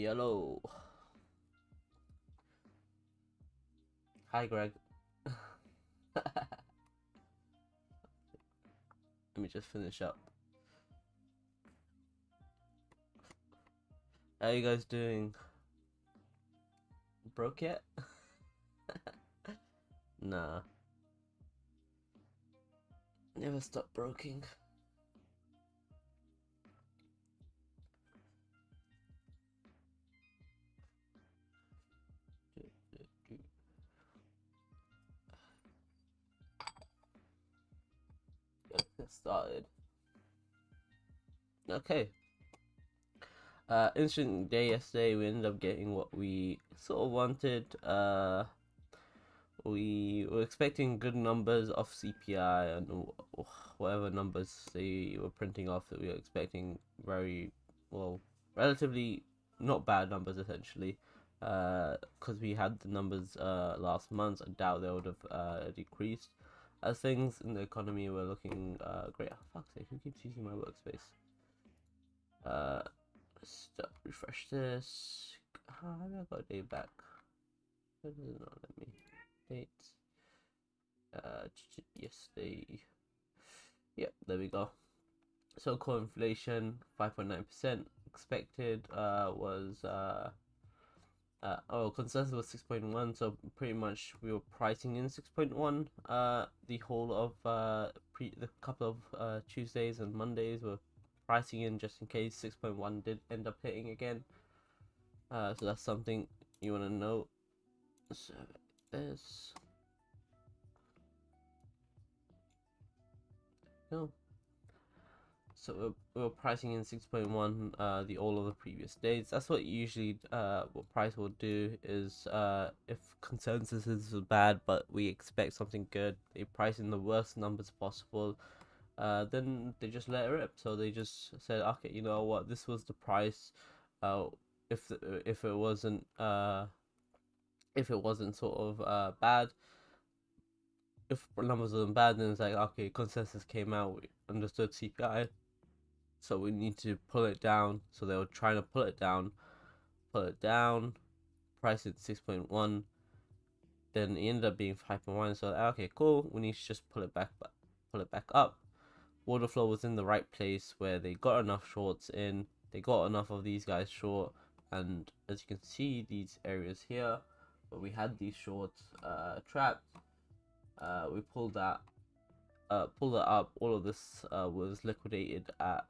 Hello. Hi, Greg. Let me just finish up. How you guys doing? Broke yet? nah. Never stop broking. Get started. Okay. Uh, interesting day yesterday. We ended up getting what we sort of wanted. Uh, we were expecting good numbers off CPI and whatever numbers they were printing off that we were expecting very well, relatively not bad numbers essentially. Because uh, we had the numbers uh, last month, I doubt they would have uh, decreased as things in the economy were looking uh, great. Oh, fuck's sake, who keeps using my workspace? Uh, stop, refresh this. How have I got a day back? Why does not let me? Dates. Uh, yesterday. Yep, there we go. So core inflation, 5.9% expected, uh, was, uh, uh, oh, consensus was 6.1, so pretty much we were pricing in 6.1. Uh, the whole of uh, pre the couple of uh, Tuesdays and Mondays were pricing in just in case 6.1 did end up hitting again. Uh, so that's something you want to know. So this. No. So we're, we're pricing in 6.1 uh, the all of the previous days. That's what usually uh, what price will do is uh, if consensus is bad but we expect something good, they price in the worst numbers possible. Uh, then they just let it rip. So they just said, okay, you know what, this was the price. Uh, if the, if it wasn't uh, if it wasn't sort of uh, bad, if numbers wasn't bad, then it's like okay, consensus came out, we understood CPI so we need to pull it down. So they were trying to pull it down pull it down price it 6.1 then it ended up being 5.1 so okay cool. We need to just pull it back pull it back up. Order flow was in the right place where they got enough shorts in. They got enough of these guys short. And as you can see these areas here where we had these shorts uh, trapped uh, we pulled that uh, pulled it up. All of this uh, was liquidated at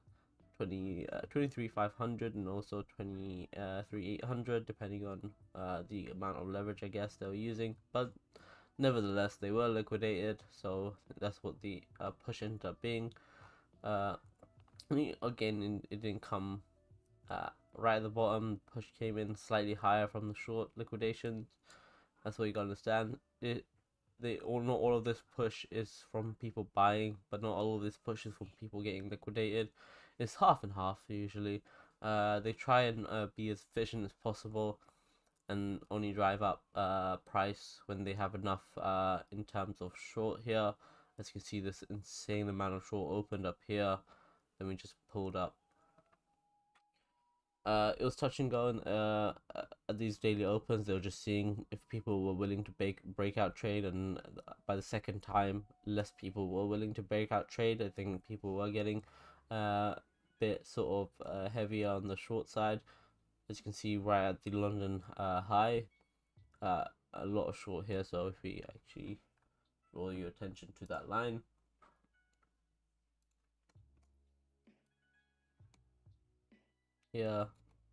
20, uh, 23,500 and also 23,800 depending on uh, the amount of leverage I guess they were using. But nevertheless they were liquidated so that's what the uh, push ended up being. Uh, again it didn't come uh, right at the bottom. Push came in slightly higher from the short liquidations that's what you gotta understand. It they all not all of this push is from people buying but not all of this push is from people getting liquidated it's half and half usually. Uh, they try and uh, be as efficient as possible and only drive up uh, price when they have enough uh, in terms of short here. As you can see, this insane amount of short opened up here. Then we just pulled up. Uh, it was touch and go uh, at these daily opens. They were just seeing if people were willing to break breakout trade, and by the second time, less people were willing to break out trade. I think people were getting uh, bit sort of uh, heavier on the short side. As you can see right at the London uh, high uh, a lot of short here. So if we actually draw your attention to that line. Here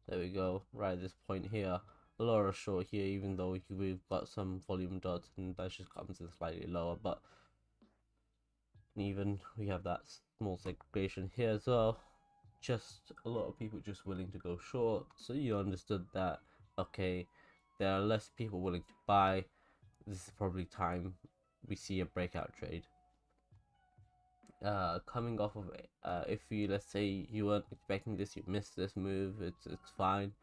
there we go. Right at this point here a lot of short here even though we've got some volume dots and that just comes in slightly lower but even we have that small segregation here as well just a lot of people just willing to go short. So you understood that okay there are less people willing to buy. This is probably time we see a breakout trade. Uh coming off of uh if you let's say you weren't expecting this you missed this move it's it's fine.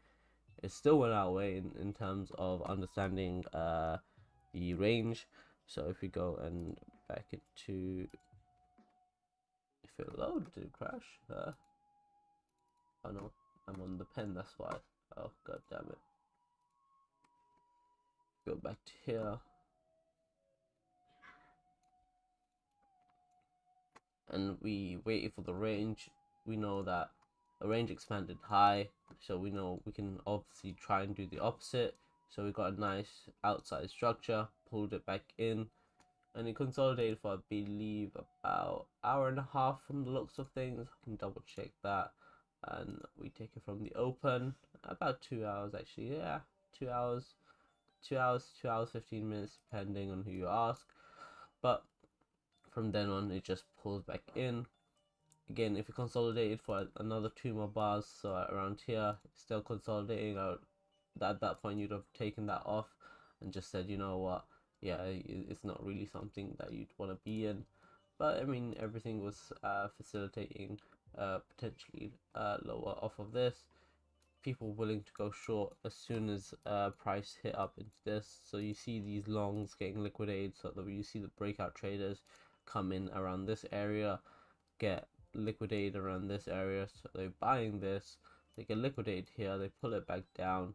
It still went our way in, in terms of understanding uh the range. So if we go and back into if it load did it crash uh Oh no, I'm on the pen, that's why. Oh god damn it. Go back to here. And we waited for the range. We know that the range expanded high, so we know we can obviously try and do the opposite. So we got a nice outside structure, pulled it back in, and it consolidated for I believe about hour and a half from the looks of things. I can double check that. And we take it from the open about two hours actually, yeah, two hours, two hours, two hours, 15 minutes, depending on who you ask. But from then on, it just pulls back in. Again, if you consolidated for another two more bars, so around here, still consolidating out, at that point, you'd have taken that off and just said, you know what, yeah, it's not really something that you'd want to be in. But I mean, everything was uh, facilitating uh, potentially uh, lower off of this. People willing to go short as soon as uh, price hit up into this. So you see these longs getting liquidated. So that you see the breakout traders come in around this area, get liquidated around this area. So they're buying this, they get liquidated here, they pull it back down,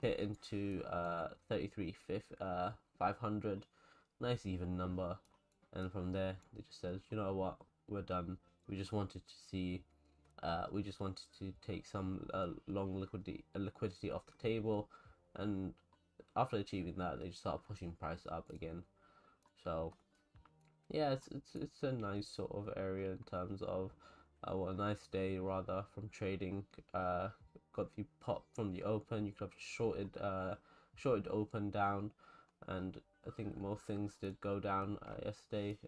hit into uh, 33 uh, 500, nice even number. And from there, they just says, you know what, we're done. We just wanted to see, uh, we just wanted to take some uh, long liquidity, liquidity off the table. And after achieving that, they just start pushing price up again. So yeah, it's it's it's a nice sort of area in terms of uh, well, a nice day rather from trading. Uh, got the pop from the open. You could have shorted uh shorted open down, and I think most things did go down uh, yesterday.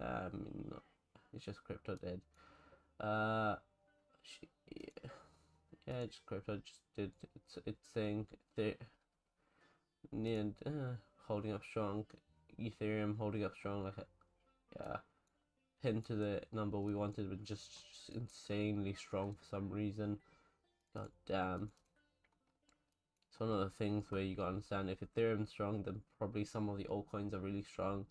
Um, it's just crypto did. Uh, she, yeah, just crypto just did its its thing. The near uh, holding up strong. Ethereum holding up strong like a yeah, pin to the number we wanted, but just, just insanely strong for some reason. God damn. It's one of the things where you gotta understand if Ethereum's strong, then probably some of the altcoins are really strong.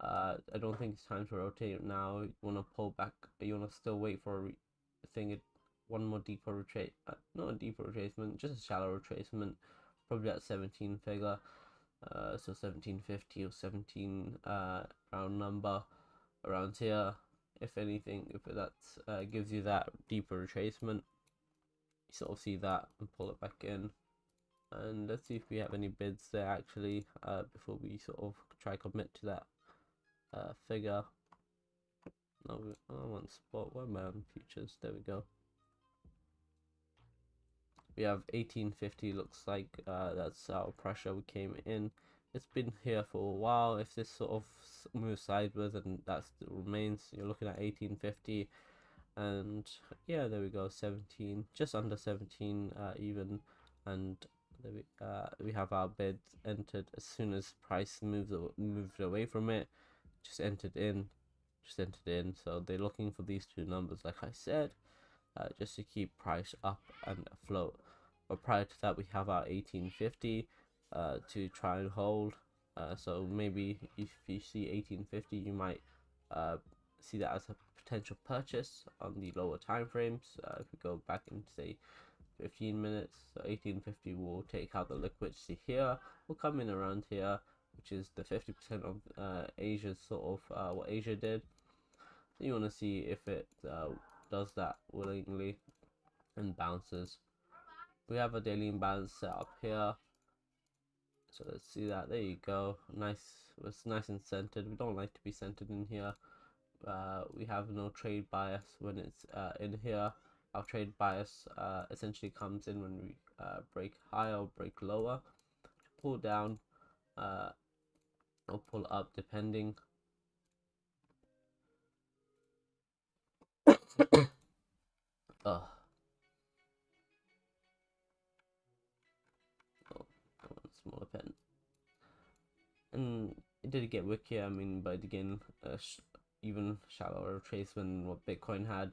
Uh, I don't think it's time to rotate now. You wanna pull back. You wanna still wait for a thing. It one more deeper retrace. Uh, not a deeper retracement, just a shallow retracement. Probably at 17 figure uh, so 1750 or 17 uh, round number around here if anything if that uh, gives you that deeper retracement you sort of see that and pull it back in and let's see if we have any bids there actually uh, before we sort of try commit to that uh, figure. No I want spot. Where on futures? There we go. We have 1850 looks like uh, that's our pressure. We came in. It's been here for a while. If this sort of moves sideways and that remains. You're looking at 1850 and yeah there we go. 17 just under 17 uh, even. And we, uh, we have our bid entered as soon as price moves moved away from it just entered in just entered in. So they're looking for these two numbers like I said uh, just to keep price up and afloat. But prior to that we have our 1850 uh, to try and hold. Uh, so maybe if you see 1850 you might uh, see that as a potential purchase on the lower time frames uh, if we go back and say 15 minutes so 1850 will take out the liquidity here. Will come in around here which is the 50% of uh, Asia's sort of uh, what Asia did. So you want to see if it does that willingly and bounces. We have a daily imbalance set up here. So let's see that. There you go. Nice it's nice and centered. We don't like to be centered in here. Uh, we have no trade bias when it's uh, in here. Our trade bias uh, essentially comes in when we uh, break higher or break lower. Pull down or pull up depending oh smaller pen. And it did get wickier, I mean, but again, uh, sh even shallower retracement what Bitcoin had,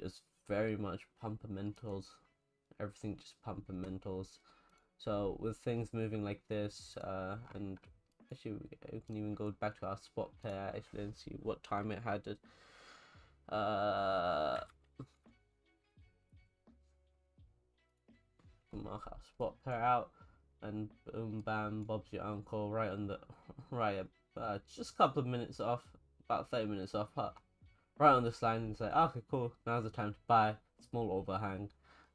just very much pumpamentals, everything just pumpamentals. So with things moving like this, uh, and actually we can even go back to our spot pair actually and see what time it had. Uh, mark our spot pair out and boom bam bob's your uncle right on the right uh, just a couple of minutes off about 30 minutes off right on this line and say okay cool now's the time to buy small overhang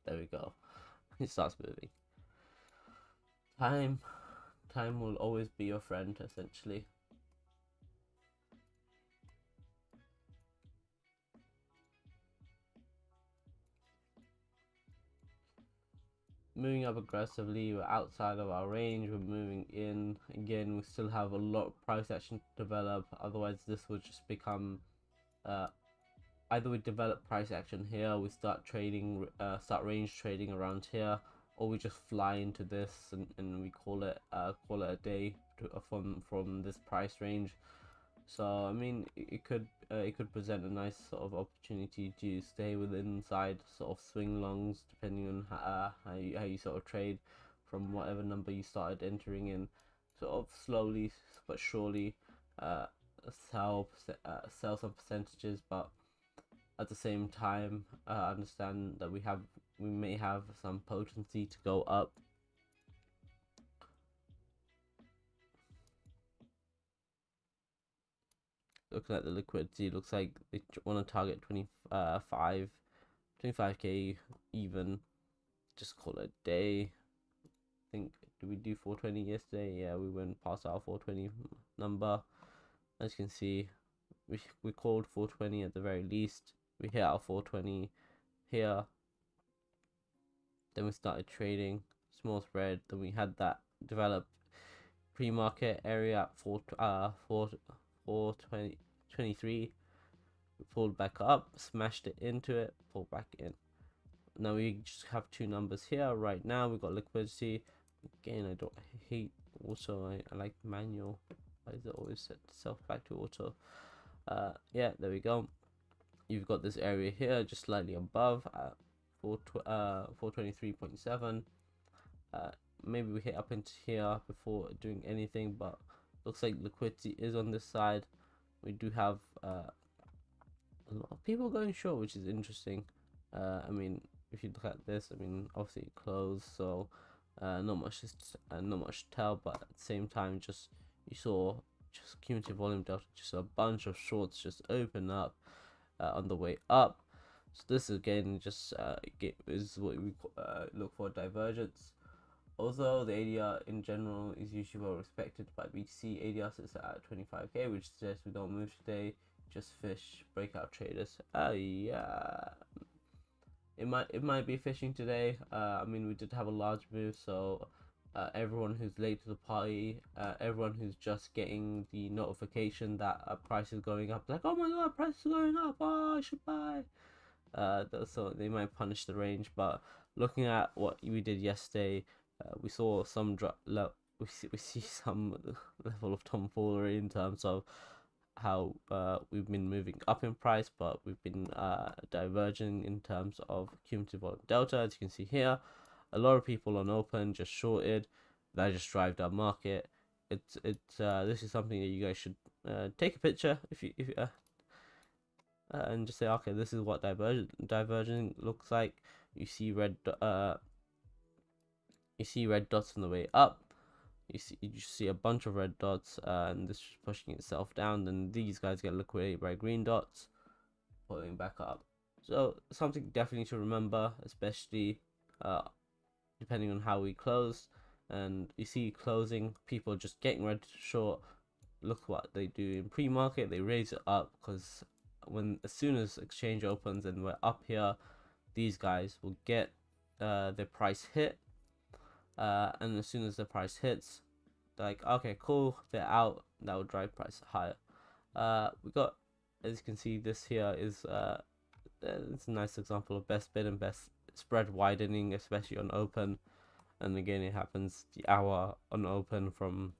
there we go it starts moving time time will always be your friend essentially. Moving up aggressively we're outside of our range we're moving in. Again we still have a lot of price action to develop otherwise this will just become uh, either we develop price action here we start trading uh, start range trading around here or we just fly into this and, and we call it uh, call it a day to, uh, from from this price range. So I mean it could uh, it could present a nice sort of opportunity to stay within inside sort of swing longs depending on how, uh, how, you, how you sort of trade from whatever number you started entering in. Sort of slowly but surely uh, sell uh, sell some percentages but at the same time uh, understand that we have we may have some potency to go up. Looking at the liquidity looks like they want to target uh, 25 25k even. Just call it a day. I think did we do 420 yesterday? Yeah we went past our 420 number. As you can see we, we called 420 at the very least. We hit our 420 here then we started trading small spread then we had that developed pre-market area at 4 uh 4 420 23 we pulled back up smashed it into it pulled back in. Now we just have two numbers here. Right now we got liquidity. Again i don't hate Also, i, I like manual. Why is it always set itself back to auto? Uh yeah there we go. You've got this area here just slightly above at 4 uh 423.7 uh maybe we hit up into here before doing anything but looks like liquidity is on this side. We do have uh, a lot of people going short which is interesting. Uh, I mean if you look at this I mean obviously it closed so uh, not much just uh, not much to tell but at the same time just you saw just cumulative volume delta just a bunch of shorts just open up on the way up so this again just uh, is what we uh, look for divergence Although the ADR in general is usually well respected by BTC, ADR sits at 25k, which suggests we don't move today, just fish breakout traders. Uh, yeah, it might it might be fishing today. Uh, I mean we did have a large move, so uh, everyone who's late to the party, uh, everyone who's just getting the notification that a price is going up, like oh my god, price is going up, oh I should buy. Uh, so they might punish the range, but looking at what we did yesterday uh, we saw some drop. We see, we see some level of tomfoolery in terms of how uh, we've been moving up in price, but we've been uh, diverging in terms of cumulative volume delta. As you can see here, a lot of people on open just shorted. That just drive down market. It's it's uh, this is something that you guys should uh, take a picture if you if uh, uh, and just say okay, this is what divergent diverging looks like. You see red uh you see red dots on the way up. You see you see a bunch of red dots uh, and this is pushing itself down. Then these guys get liquidated by green dots pulling back up. So something definitely to remember especially uh, depending on how we close. And you see closing people just getting to short. Look what they do in pre-market. They raise it up because when as soon as exchange opens and we're up here these guys will get uh, their price hit. Uh, and as soon as the price hits like okay cool they're out that will drive price higher. Uh, we got as you can see this here is uh, it's a nice example of best bid and best spread widening especially on open. And again it happens the hour on open from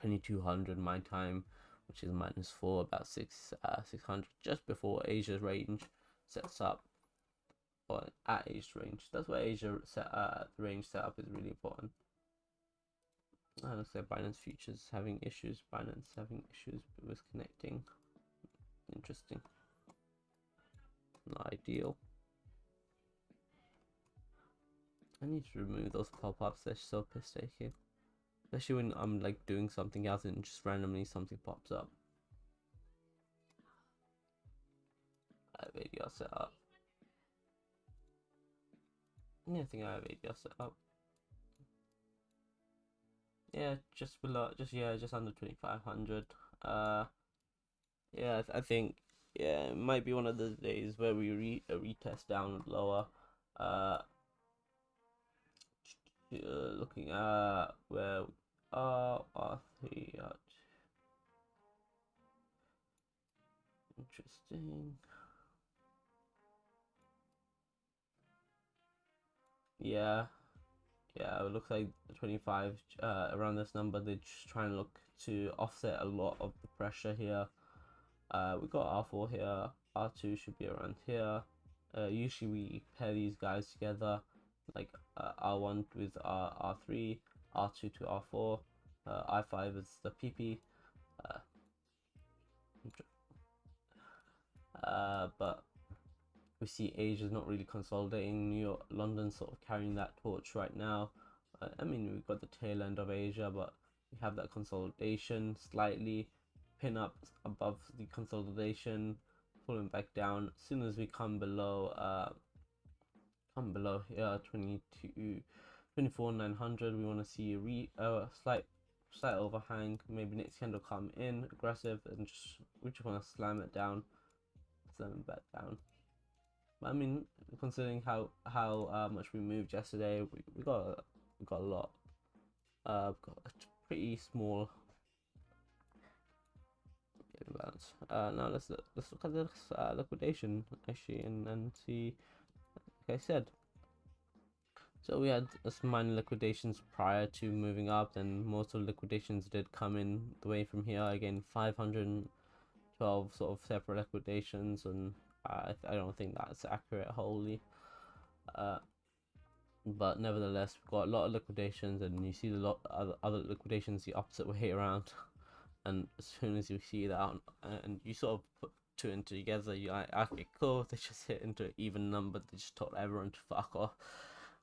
2200 my time which is minus 4 about 6 uh, 600 just before asia's range sets up or at Asia's range. That's why Asia set uh, range setup is really important. And looks like Binance futures having issues. Binance having issues with connecting. Interesting. Not ideal. I need to remove those pop-ups. They're so piss taking. Especially when I'm like doing something else and just randomly something pops up. I have ADR set up. Yeah, I think I have ADR set up. Yeah, just below, just yeah, just under 2500. Uh, yeah, I, th I think yeah, it might be one of those days where we re retest down lower. Uh, uh, looking at where we are, R3 at. Interesting. Yeah, yeah, it looks like 25 uh, around this number. They're just trying to look to offset a lot of the pressure here. Uh, we got R4 here, R2 should be around here. Uh, usually we pair these guys together, like R1 with R, R3, R2 to R4, uh, I5 is the PP. Uh, uh, but we see Asia is not really consolidating. New York, London sort of carrying that torch right now. Uh, I mean, we've got the tail end of Asia, but we have that consolidation slightly pin up above the consolidation pulling back down as soon as we come below uh come below here 22 24 900 we want to see a re uh, slight slight overhang maybe next candle come in aggressive and just we just want to slam it down slam it back down but i mean considering how how uh, much we moved yesterday we, we got we got a lot uh got a pretty small balance. Uh, now let's let's look at this uh, liquidation actually and and see. Like I said, so we had some minor liquidations prior to moving up, and most of the liquidations did come in the way from here. Again, 512 sort of separate liquidations, and I I don't think that's accurate wholly. Uh, but nevertheless, we've got a lot of liquidations, and you see a lot other other liquidations the opposite way around. and as soon as you see that and you sort of put two and two together you're like okay cool they just hit into an even number they just told everyone to fuck off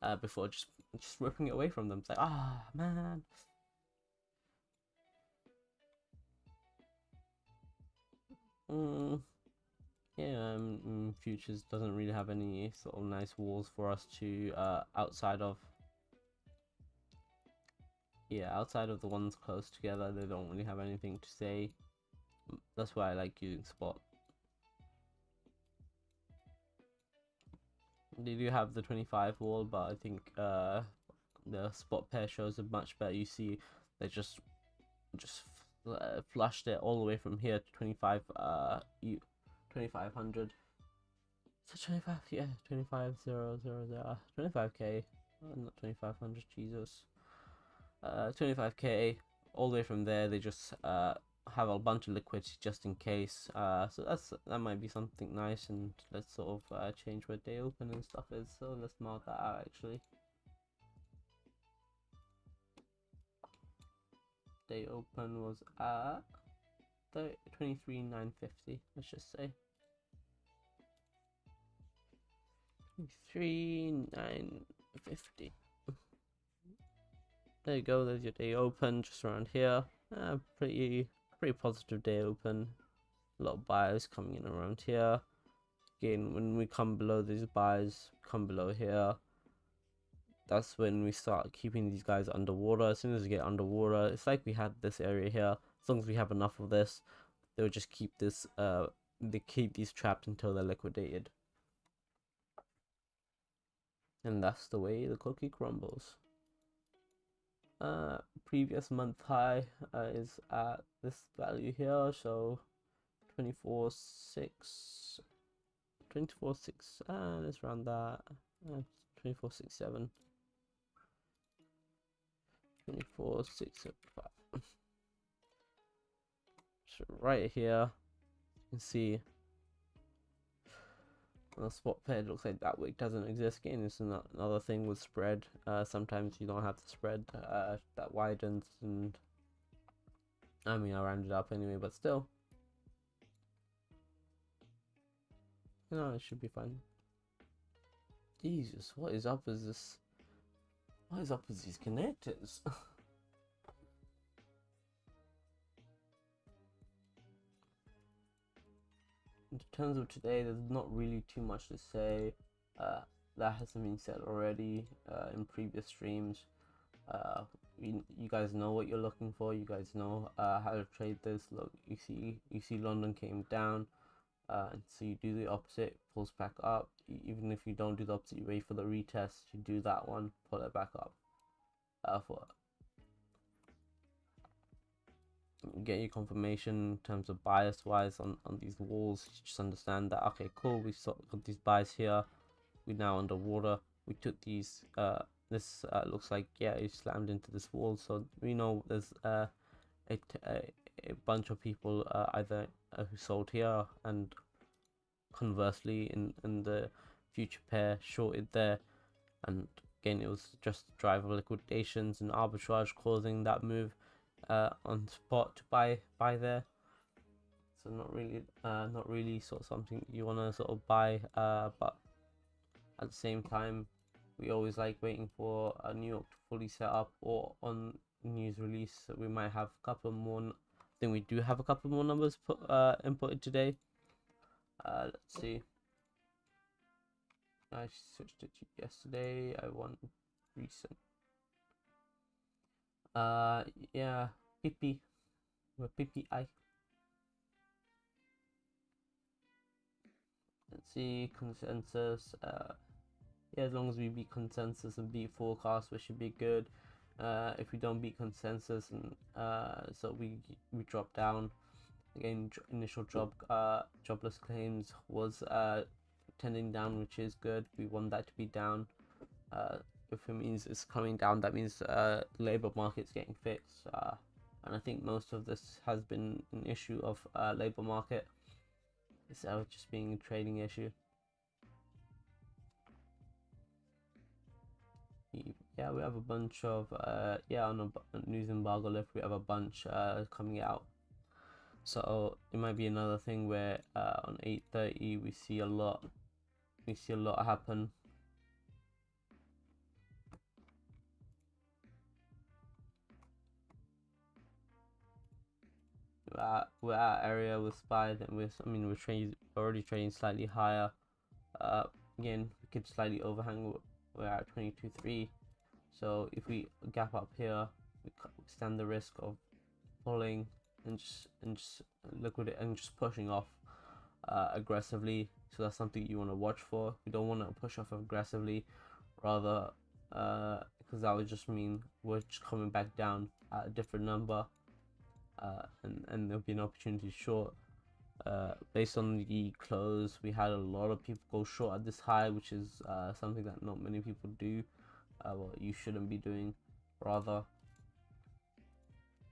uh, before just just ripping it away from them it's like ah oh, man mm, yeah um, mm, futures doesn't really have any sort of nice walls for us to uh outside of yeah, outside of the ones close together, they don't really have anything to say. That's why I like using Spot. They do have the 25 wall, but I think uh, the Spot pair shows a much better. You see, they just just uh, flushed it all the way from here to 25 uh 2500 so 25 yeah 25 0 0 0 25k not 2500 jesus uh, 25k all the way from there they just uh, have a bunch of liquidity just in case uh, so that's that might be something nice and let's sort of uh, change where day open and stuff is so let's mark that out actually. Day open was at 23,950 let's just say. 23,950 there you go, there's your day open just around here. Uh, pretty pretty positive day open. A lot of buyers coming in around here. Again, when we come below these buyers, come below here. That's when we start keeping these guys underwater. As soon as we get underwater, it's like we had this area here. As long as we have enough of this, they'll just keep this uh they keep these trapped until they're liquidated. And that's the way the cookie crumbles uh, previous month high uh, is at this value here so 24 6 24 6 uh, let's round that uh, 24 6 7 24 6 5 so right here you can see a spot pair, looks like that wick doesn't exist again. It's another thing with spread. Uh, sometimes you don't have the spread uh, that widens, and I mean, I rounded up anyway, but still. No, it should be fine. Jesus, what is up with this What is up with these connectors? in terms of today, there's not really too much to say. Uh, that hasn't been said already uh, in previous streams. Uh, you, you guys know what you're looking for. You guys know uh, how to trade this. Look, you see, you see, London came down, uh, and so you do the opposite, pulls back up. Even if you don't do the opposite, you wait for the retest. You do that one, pull it back up. Uh, for get your confirmation in terms of bias wise on on these walls. Just understand that okay, cool. We got these buys here. We now underwater. We took these uh this uh, looks like yeah it slammed into this wall so we know there's uh, a, a, a bunch of people uh, either uh, who sold here and conversely in in the future pair shorted there and again it was just driver liquidations and arbitrage causing that move uh, on spot to buy buy there. So not really uh, not really sort of something you want to sort of buy uh, but at the same time we always like waiting for a New York to fully set up or on news release. So we might have a couple more I think we do have a couple more numbers put uh inputted today. Uh let's see. I switched it to yesterday. I want recent uh yeah PP PPI let's see consensus uh yeah, as long as we beat consensus and beat forecast, we should be good. Uh, if we don't beat consensus and uh, so we we drop down. Again initial job uh, jobless claims was uh, tending down which is good. We want that to be down. Uh, if it means it's coming down that means uh, labor market's getting fixed uh, and I think most of this has been an issue of uh, labor market. Instead of just being a trading issue. Yeah we have a bunch of uh yeah on a news embargo list we have a bunch uh coming out. So it might be another thing where uh on 8:30 we see a lot we see a lot happen we're at area with spy then we're i mean we're trading already trading slightly higher uh again we could slightly overhang we're at 22.3 so if we gap up here we stand the risk of pulling and just and just liquidate and just pushing off uh, aggressively. So that's something you want to watch for. We don't want to push off aggressively rather uh because that would just mean we're just coming back down at a different number uh, and and there'll be an opportunity short uh, based on the close, we had a lot of people go short at this high, which is uh, something that not many people do. Uh, well, you shouldn't be doing, rather.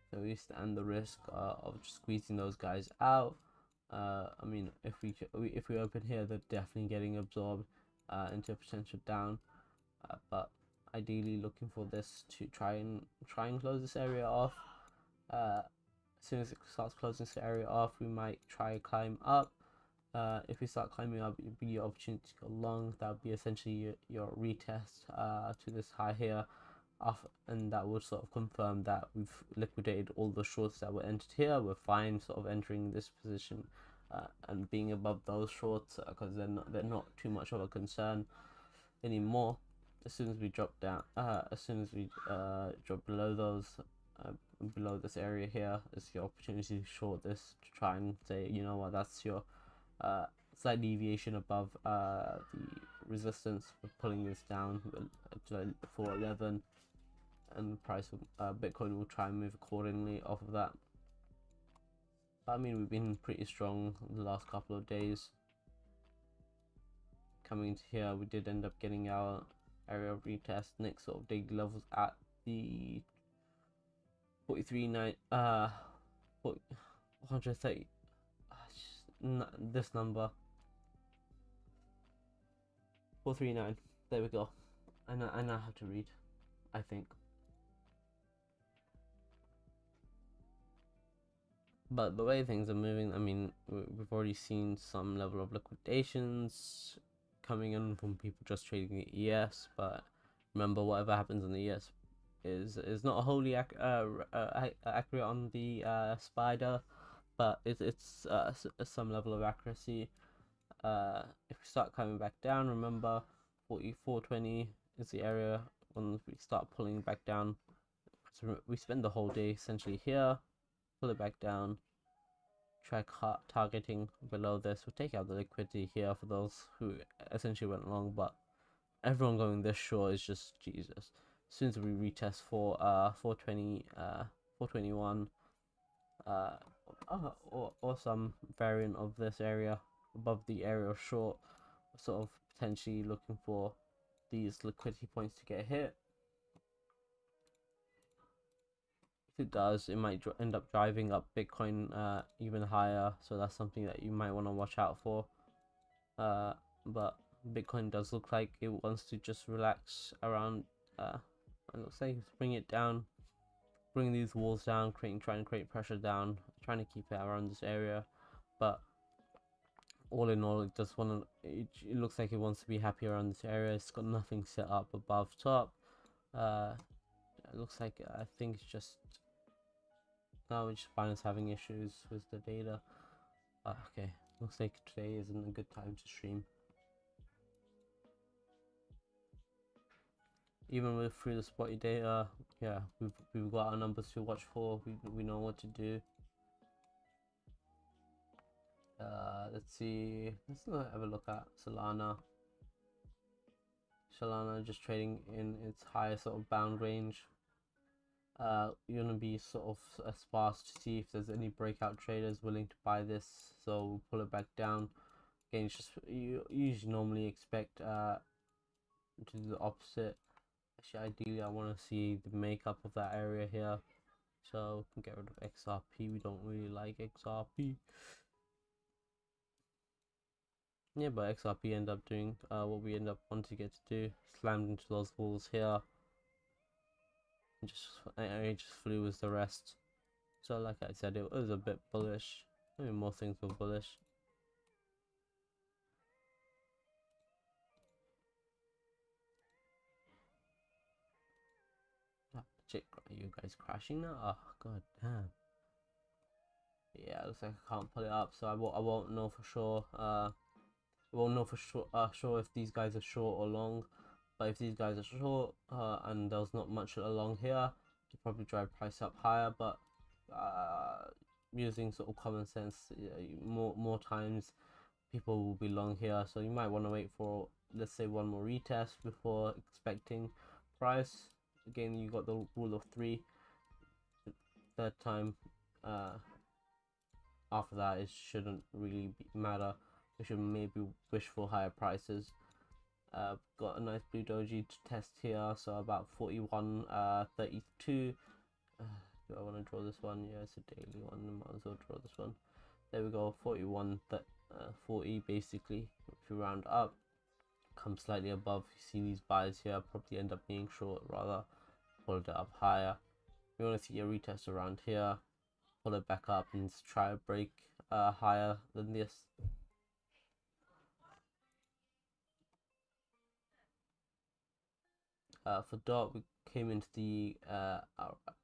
So we stand the risk uh, of squeezing those guys out. Uh, I mean, if we if we open here, they're definitely getting absorbed into a potential down. but ideally, looking for this to try and try and close this area off as soon as it starts closing this area off we might try climb up. Uh, if we start climbing up it'd be your opportunity to go long that would be essentially your, your retest uh, to this high here off and that would sort of confirm that we've liquidated all the shorts that were entered here. We're fine sort of entering this position uh, and being above those shorts because uh, they're not they're not too much of a concern anymore. As soon as we drop down uh, as soon as we uh, drop below those uh, below this area here is your opportunity to short this to try and say you know what that's your uh, slight deviation above uh, the resistance for pulling this down to 411 and the price of uh, Bitcoin will try and move accordingly off of that. I mean we've been pretty strong the last couple of days. Coming to here we did end up getting our area retest next sort of daily levels at the 43 9 uh 130 uh, this number. 439 there we go. I I how to read I think. But the way things are moving I mean we've already seen some level of liquidations coming in from people just trading the ES but remember whatever happens in the ES is is not wholly ac- uh, uh, accurate on the uh, spider, but it, it's uh, some level of accuracy. Uh, if we start coming back down, remember 4420 is the area when we start pulling back down. So we spend the whole day essentially here, pull it back down, try targeting below this. We'll take out the liquidity here for those who essentially went long, but everyone going this short is just Jesus. As soon as we retest for uh 420 uh 421 uh or, or some variant of this area above the area of short sort of potentially looking for these liquidity points to get hit. If it does it might end up driving up bitcoin uh even higher so that's something that you might want to watch out for. Uh but Bitcoin does look like it wants to just relax around uh it looks like it's bring it down bring these walls down creating trying to create pressure down trying to keep it around this area. But all in all it just want to it, it, looks like it wants to be happy around this area. It's got nothing set up above top. Uh it looks like i think it's just now it's just Binance having issues with the data. Uh, okay. Looks like today isn't a good time to stream even with through the spotty data yeah we've, we've got our numbers to watch for. We, we know what to do. Uh let's see. Let's have a look at solana. Solana just trading in its higher sort of bound range. Uh you're gonna be sort of a sparse to see if there's any breakout traders willing to buy this so we'll pull it back down. Again it's just you usually normally expect uh to do the opposite Actually, ideally, I want to see the makeup of that area here. So, we can get rid of XRP. We don't really like XRP. Yeah, but XRP end up doing uh, what we end up wanting to get to do. Slammed into those walls here. And just, I, just flew with the rest. So, like I said, it was a bit bullish. Maybe more things were bullish. Are you guys crashing now? Oh, god damn. Yeah, looks like I can't pull it up, so I won't, I won't know for sure. Uh, I won't know for sure, uh, sure if these guys are short or long. But if these guys are short, uh, and there's not much along here, you probably drive price up higher. But uh, using sort of common sense, more more times people will be long here, so you might want to wait for let's say one more retest before expecting price again you got the rule of three. Third time uh after that it shouldn't really matter. We should maybe wish for higher prices. Uh got a nice blue doji to test here so about 41 uh 32 uh, do i want to draw this one? Yeah it's a daily one I might as well draw this one. There we go 41 th uh, 40 basically. If you round up come slightly above you see these buys here probably end up being short rather pull it up higher. We want to see a retest around here, pull it back up and try to break uh, higher than this. Uh, for dot, we came into the uh,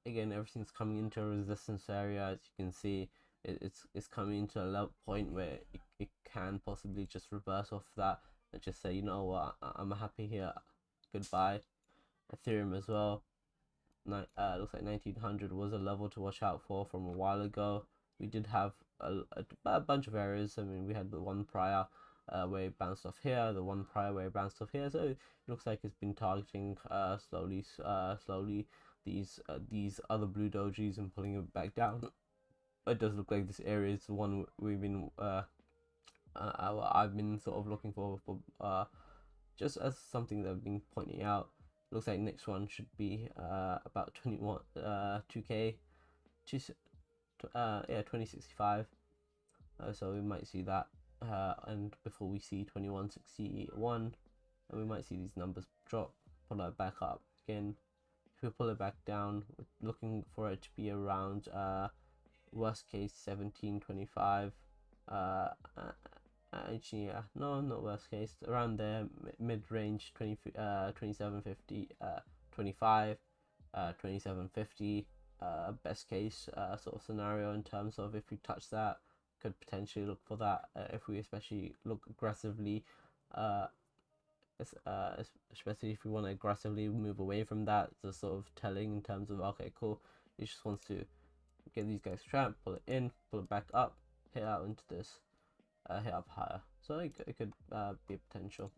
again everything's coming into a resistance area as you can see. It, it's it's coming into a low point where it, it can possibly just reverse off that and just say you know what? I'm happy here. Goodbye. Ethereum as well uh, looks like 1900 was a level to watch out for from a while ago. We did have a, a, a bunch of areas. I mean, we had the one prior uh, where it bounced off here, the one prior where it bounced off here. So it looks like it's been targeting uh, slowly, uh, slowly these uh, these other blue dojis and pulling it back down. It does look like this area is the one we've been uh, uh, I've been sort of looking for for uh, just as something that I've been pointing out looks like next one should be uh, about 21 uh 2k two uh yeah 2065 uh, so we might see that uh and before we see 2161 and we might see these numbers drop pull it back up again. If we pull it back down we're looking for it to be around uh worst case 1725 uh actually yeah no not worst case around there mid-range 20 uh 2750 uh 25 uh 2750 uh best case uh sort of scenario in terms of if we touch that could potentially look for that uh, if we especially look aggressively uh uh, especially if we want to aggressively move away from that, the sort of telling in terms of okay, cool. He just wants to get these guys trapped, pull it in, pull it back up, hit out into this, uh, hit up higher. So it, it could uh, be a potential.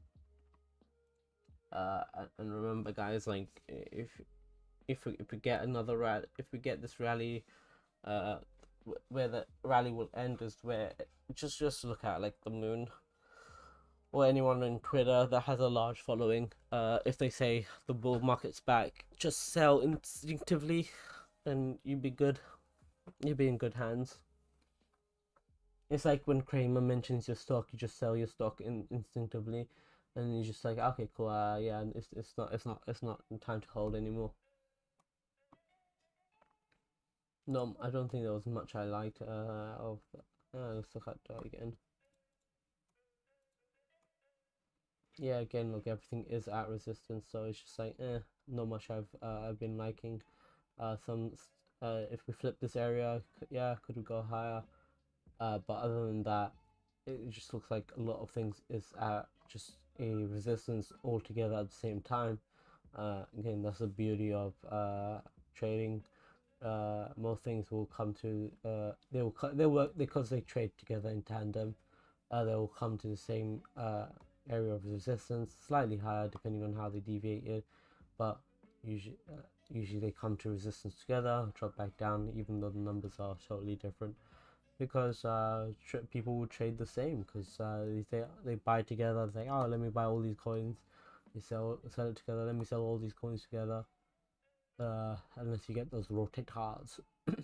Uh, and remember, guys, like if if we, if we get another rally, if we get this rally, uh, where the rally will end is where just just look at like the moon or anyone on Twitter that has a large following, uh, if they say the bull market's back, just sell instinctively, and you'd be good. You'd be in good hands. It's like when Cramer mentions your stock, you just sell your stock in, instinctively, and you're just like, okay, cool, uh, yeah, it's it's not it's not it's not time to hold anymore. No, I don't think there was much I liked uh, of. Uh, let's look at that again. yeah again look everything is at resistance so it's just like eh not much i've uh, i've been liking uh some uh if we flip this area yeah could we go higher uh but other than that it just looks like a lot of things is at just a resistance altogether at the same time uh again that's the beauty of uh trading uh most things will come to uh they will they work because they trade together in tandem uh they will come to the same uh area of resistance, slightly higher depending on how they deviated, but usually uh, usually they come to resistance together, drop back down, even though the numbers are totally different. Because uh, people will trade the same because uh, they they buy together. They say, "Oh, let me buy all these coins." They sell sell it together. Let me sell all these coins together. Uh, unless you get those rotate cards. mm,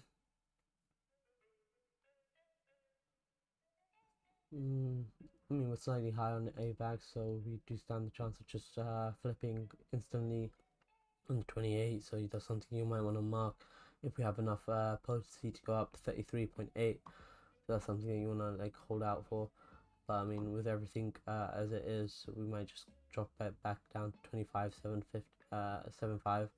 I mean, we're slightly high on the AVAX, so we do stand the chance of just uh, flipping instantly on the 28, so that's something you might want to mark if we have enough uh, potency to go up to 33.8. So that's something that you want to like hold out for. But I mean, with everything uh, as it is, we might just drop it back down to 25, 750, uh, 75.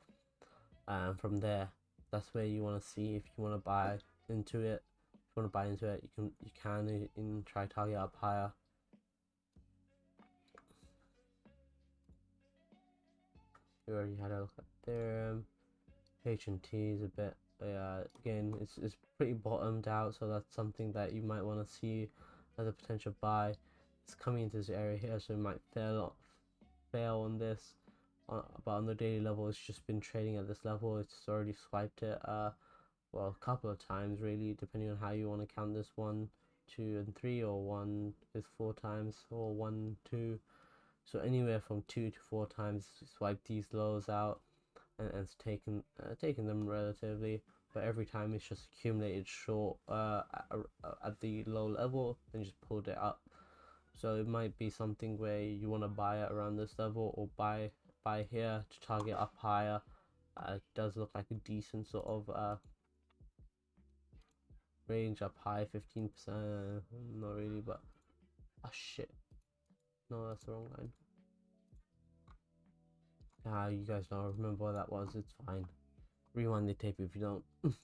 And from there, that's where you want to see if you want to buy into it. If you want to buy into it, you can you can in try target up higher. we already had a look at there. HNT is a bit, yeah. Again, it's it's pretty bottomed out, so that's something that you might want to see as a potential buy. It's coming into this area here, so it might fail fail on this. Uh, but on the daily level, it's just been trading at this level. It's already swiped it, uh, well, a couple of times really, depending on how you want to count this one, two, and three, or one is four times, or one, two. So anywhere from two to four times swipe these lows out and, it's taken uh, taken them relatively but every time it's just accumulated short uh, at, at the low level and just pulled it up. So it might be something where you want to buy it around this level or buy buy here to target up higher. Uh, it does look like a decent sort of uh, range up high 15% not really but oh shit. No, that's the wrong line. Ah, you guys don't remember what that was. It's fine. Rewind the tape if you don't.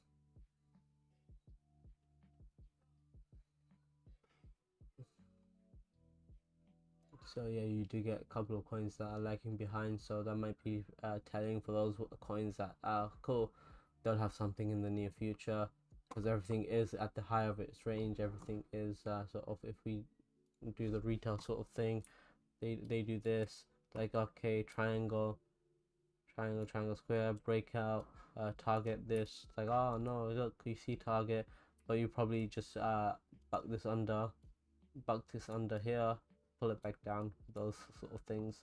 so yeah, you do get a couple of coins that are lagging behind. So that might be uh, telling for those coins that are cool. They'll have something in the near future because everything is at the high of its range. Everything is uh, sort of if we do the retail sort of thing. They they do this like okay triangle, triangle triangle square breakout uh, target this. Like oh no look you see target but you probably just uh buck this under buck this under here pull it back down those sort of things.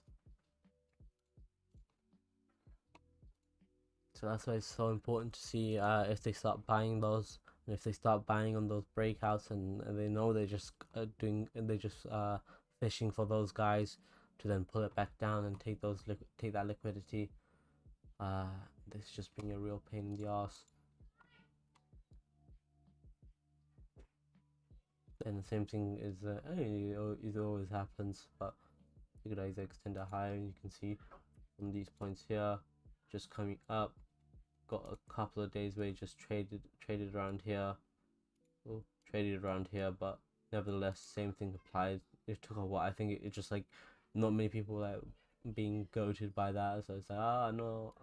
So that's why it's so important to see uh, if they start buying those and if they start buying on those breakouts and, and they know they're just uh, doing they're just uh, fishing for those guys to then pull it back down and take those take that liquidity uh, this is just being a real pain in the ass And the same thing is uh, it always happens but you could either extend it higher and you can see from these points here just coming up got a couple of days where you just traded traded around here. Traded around here but nevertheless same thing applies. It took a while i think it, it just like not many people like being goaded by that. So it's like ah oh, no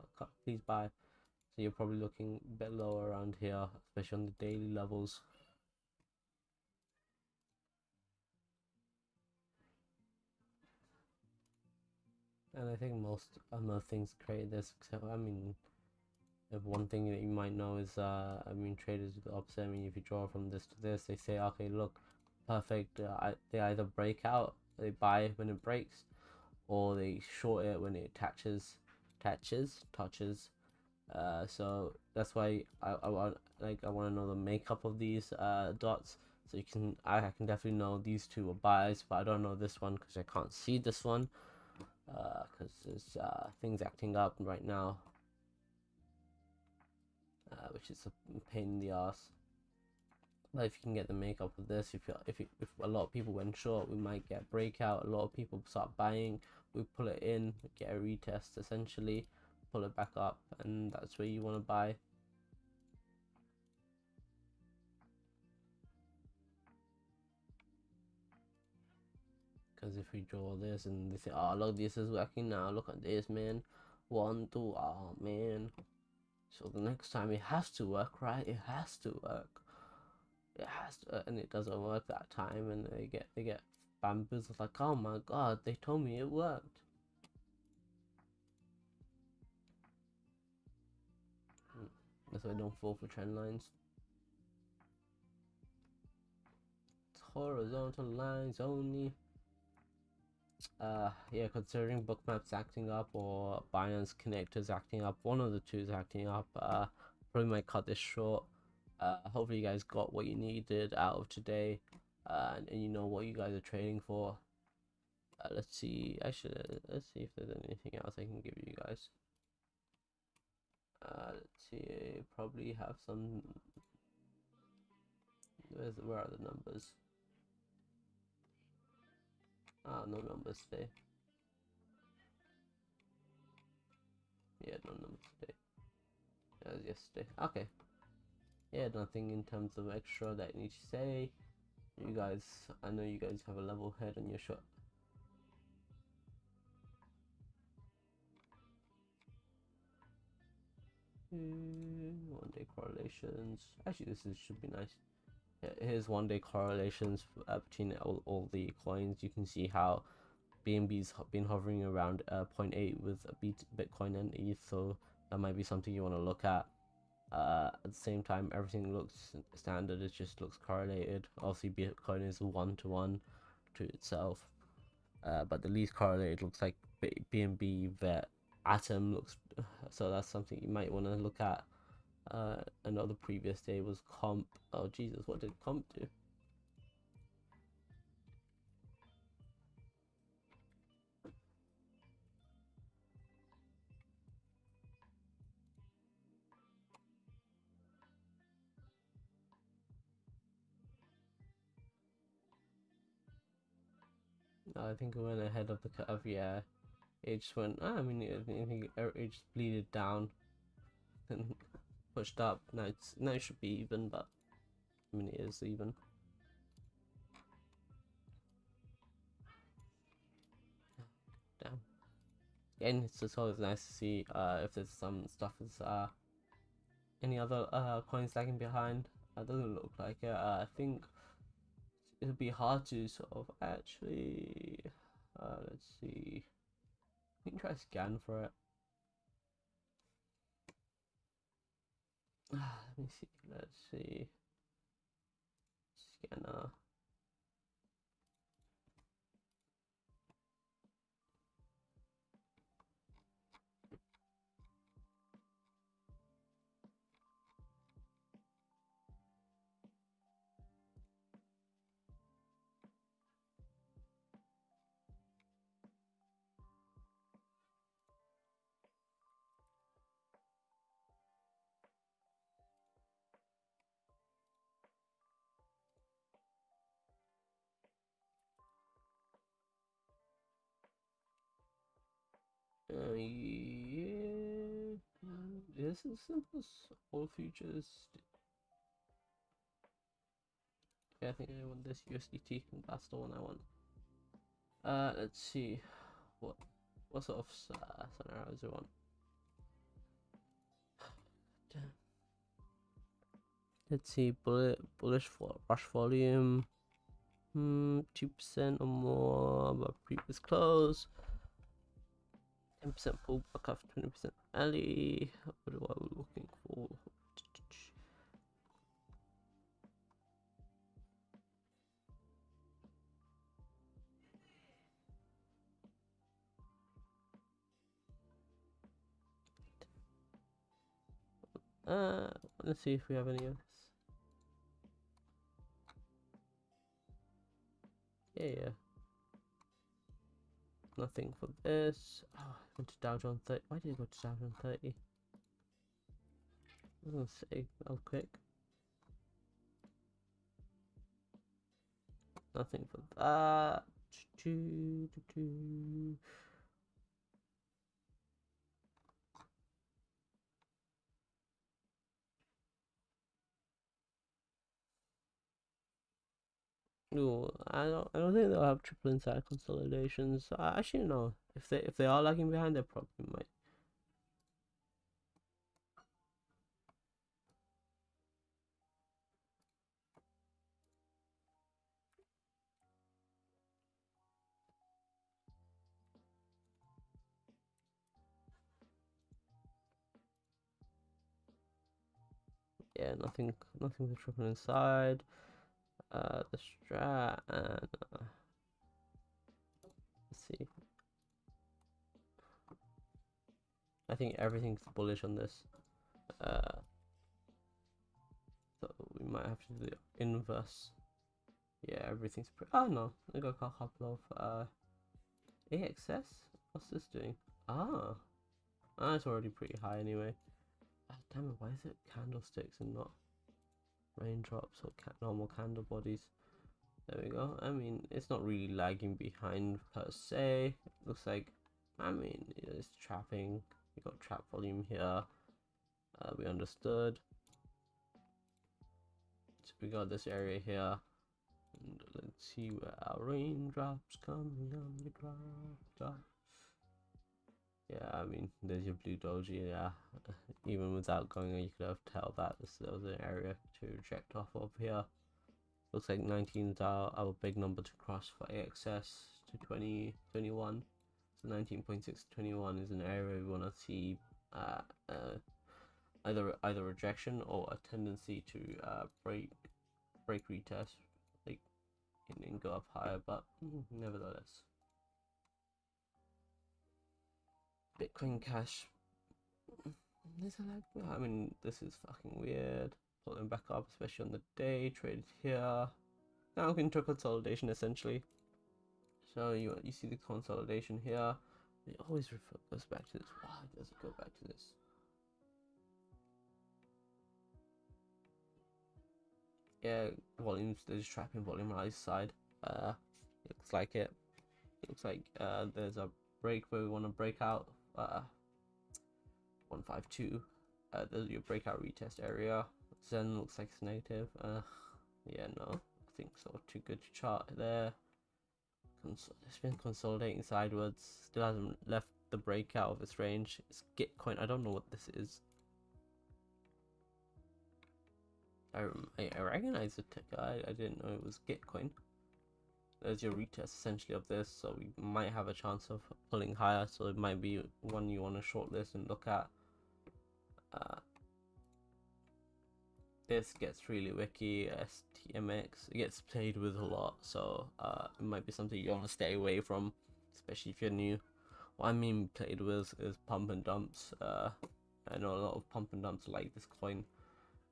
please buy. So you're probably looking a bit lower around here especially on the daily levels. And I think most other things create this except I mean if one thing that you might know is uh I mean traders do the opposite I mean if you draw from this to this they say okay look perfect. Uh, they either break out they buy when it breaks or they short it when it attaches attaches touches. Uh so that's why I, I want like I want to know the makeup of these uh dots. So you can I, I can definitely know these two are buys but I don't know this one because I can't see this one. Because uh, there's uh, things acting up right now, uh, which is a pain in the ass. But if you can get the makeup of this, if you, if you, if a lot of people went short, we might get breakout. A lot of people start buying. We pull it in, get a retest essentially, pull it back up, and that's where you want to buy. Because if we draw this and they say, oh, look, this is working now. Look at this, man. One, two, oh, man. So the next time it has to work, right? It has to work. It has to, and it doesn't work that time, and they get they get bamboozled. Like, oh my god, they told me it worked. Hmm. That's why I don't fall for trend lines. It's horizontal lines only uh yeah considering bookmaps acting up or binance connectors acting up one of the two is acting up uh probably might cut this short uh hopefully you guys got what you needed out of today uh and, and you know what you guys are trading for uh, let's see actually let's see if there's anything else i can give you guys uh let's see probably have some where's where are the numbers Ah, no numbers today. Yeah, no numbers today. That was yesterday. Okay. Yeah, nothing in terms of extra that you need to say. You guys, I know you guys have a level head on your shot. Hmm, one day correlations. Actually, this is, should be nice here's one day correlations uh, between all, all the coins you can see how BNB's been hovering around uh, 0.8 with Bitcoin and ETH so that might be something you want to look at uh, at the same time everything looks standard it just looks correlated obviously Bitcoin is one to one to itself uh, but the least correlated looks like BNB vet atom looks so that's something you might want to look at uh, another previous day was comp. Oh Jesus, what did comp do? I think it went ahead of the curve. Yeah, it just went. I mean, I think it just bleeded down. And pushed up. Now it's now it should be even, but I mean it is even. Damn. Again, it's just always nice to see uh, if there's some stuff is uh any other uh coins lagging behind. Uh, doesn't look like it. Uh, I think it'll be hard to sort of actually. Uh, let's see. We can try scan for it. let me see let's see scanner Uh, yeah. This is simple. All futures. Yeah, I think I want this USDT. And that's the one I want. Uh, let's see. What what sort of uh, scenarios we want? Damn. Let's see. Bullet bullish for rush volume. Hmm, two percent or more but previous close. 10% pullback after 20% alley. What are we looking for? Uh, let's see if we have any of this. Yeah, yeah. Nothing for this. Oh, went to Dow Jones 30. Why did I go to Dow Jones 30? I was gonna say, I'll quick. Nothing for that. Choo, choo, choo. No, I don't. I don't think they'll have triple inside consolidations. I actually no. If they if they are lagging behind, they probably might. Yeah, nothing, nothing for triple inside. Uh, the strat and uh, let's see. I think everything's bullish on this. Uh, so we might have to do the inverse. Yeah, everything's pretty. Oh no, I got a couple of uh, AXS. What's this doing? Ah, ah, it's already pretty high anyway. Ah, damn it! Why is it candlesticks and not raindrops or ca normal candle bodies? There we go. I mean, it's not really lagging behind per se. It looks like, I mean, it's trapping. We got trap volume here. Uh, we understood. So we got this area here. And let's see where our raindrops coming on the. Yeah, I mean, there's your blue doji. Yeah, even without going, you could have tell that this was an area to reject off of here. Looks like 19 is our, our big number to cross for AXS to 2021. So 19.6 to 21 is an area we want to see uh, uh, either either rejection or a tendency to uh, break break retest, like and go up higher. But nevertheless. Bitcoin Cash. Is it like, I mean, this is fucking weird. Pulling back up, especially on the day. Traded here. Now we're into consolidation essentially. So you you see the consolidation here. It always goes back to this. Why does it go back to this? Yeah, volumes. There's trapping volume right side. Uh, looks like it. it looks like uh, there's a break where we want to break out uh, 152 uh, there's your breakout retest area Zen looks like it's negative uh, yeah no I think so too good to chart there Cons it's been consolidating sideways still hasn't left the breakout of its range. It's Gitcoin I don't know what this is. I, I recognize the ticker I, I didn't know it was Gitcoin there's your retest essentially of this so we might have a chance of pulling higher so it might be one you want to shortlist and look at. Uh, this gets really wiki stmx it gets played with a lot so uh, it might be something you want to stay away from especially if you're new what i mean played with is pump and dumps uh, i know a lot of pump and dumps like this coin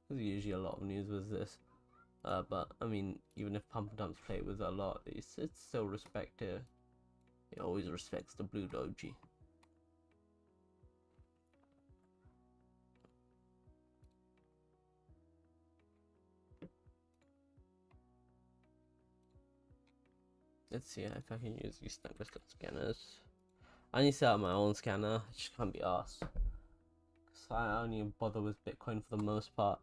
there's usually a lot of news with this uh, but I mean, even if Pump and Dumps play with a lot, it's, it's still respected. It always respects the blue doji. Let's see if I can use these snapper scanners. I need to set up my own scanner. I just can't be asked. Cause I only bother with Bitcoin for the most part.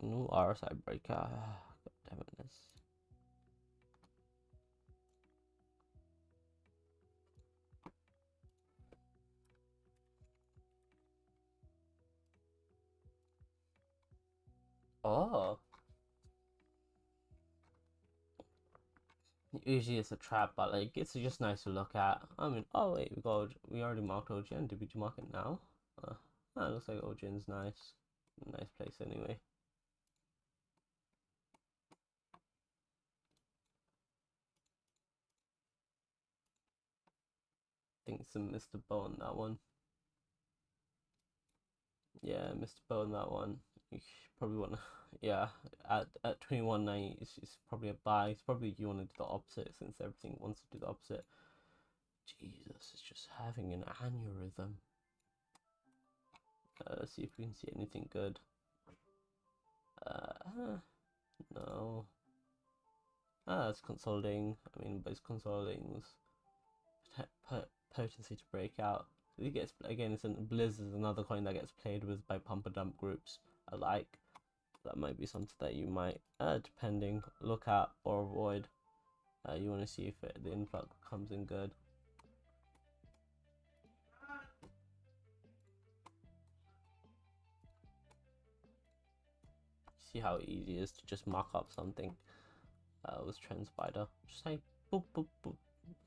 No RSI breaker. God damn it, this. Oh. Usually it's a trap, but like it's just nice to look at. I mean, oh wait, we got we already marked Ojin. Did we mark it now? Uh, it looks like Ojin's nice, nice place anyway. Think some Mr. Bow on that one. Yeah, Mr. Bow on that one. You probably want to yeah, at at 21.90, it's, it's probably a buy. It's probably you want to do the opposite since everything wants to do the opposite. Jesus, it's just having an aneurysm. Uh, let's see if we can see anything good. Uh, no. Ah, it's consolidating. I mean, but it's consolidating potency to break out. It gets again. It's an Blizz is another coin that gets played with by pumper dump groups alike that might be something that you might, uh, depending, look at or avoid. Uh, you want to see if it, the influx comes in good. See how easy it is to just mock up something uh, with TrendSpider. Just say boop boop boop,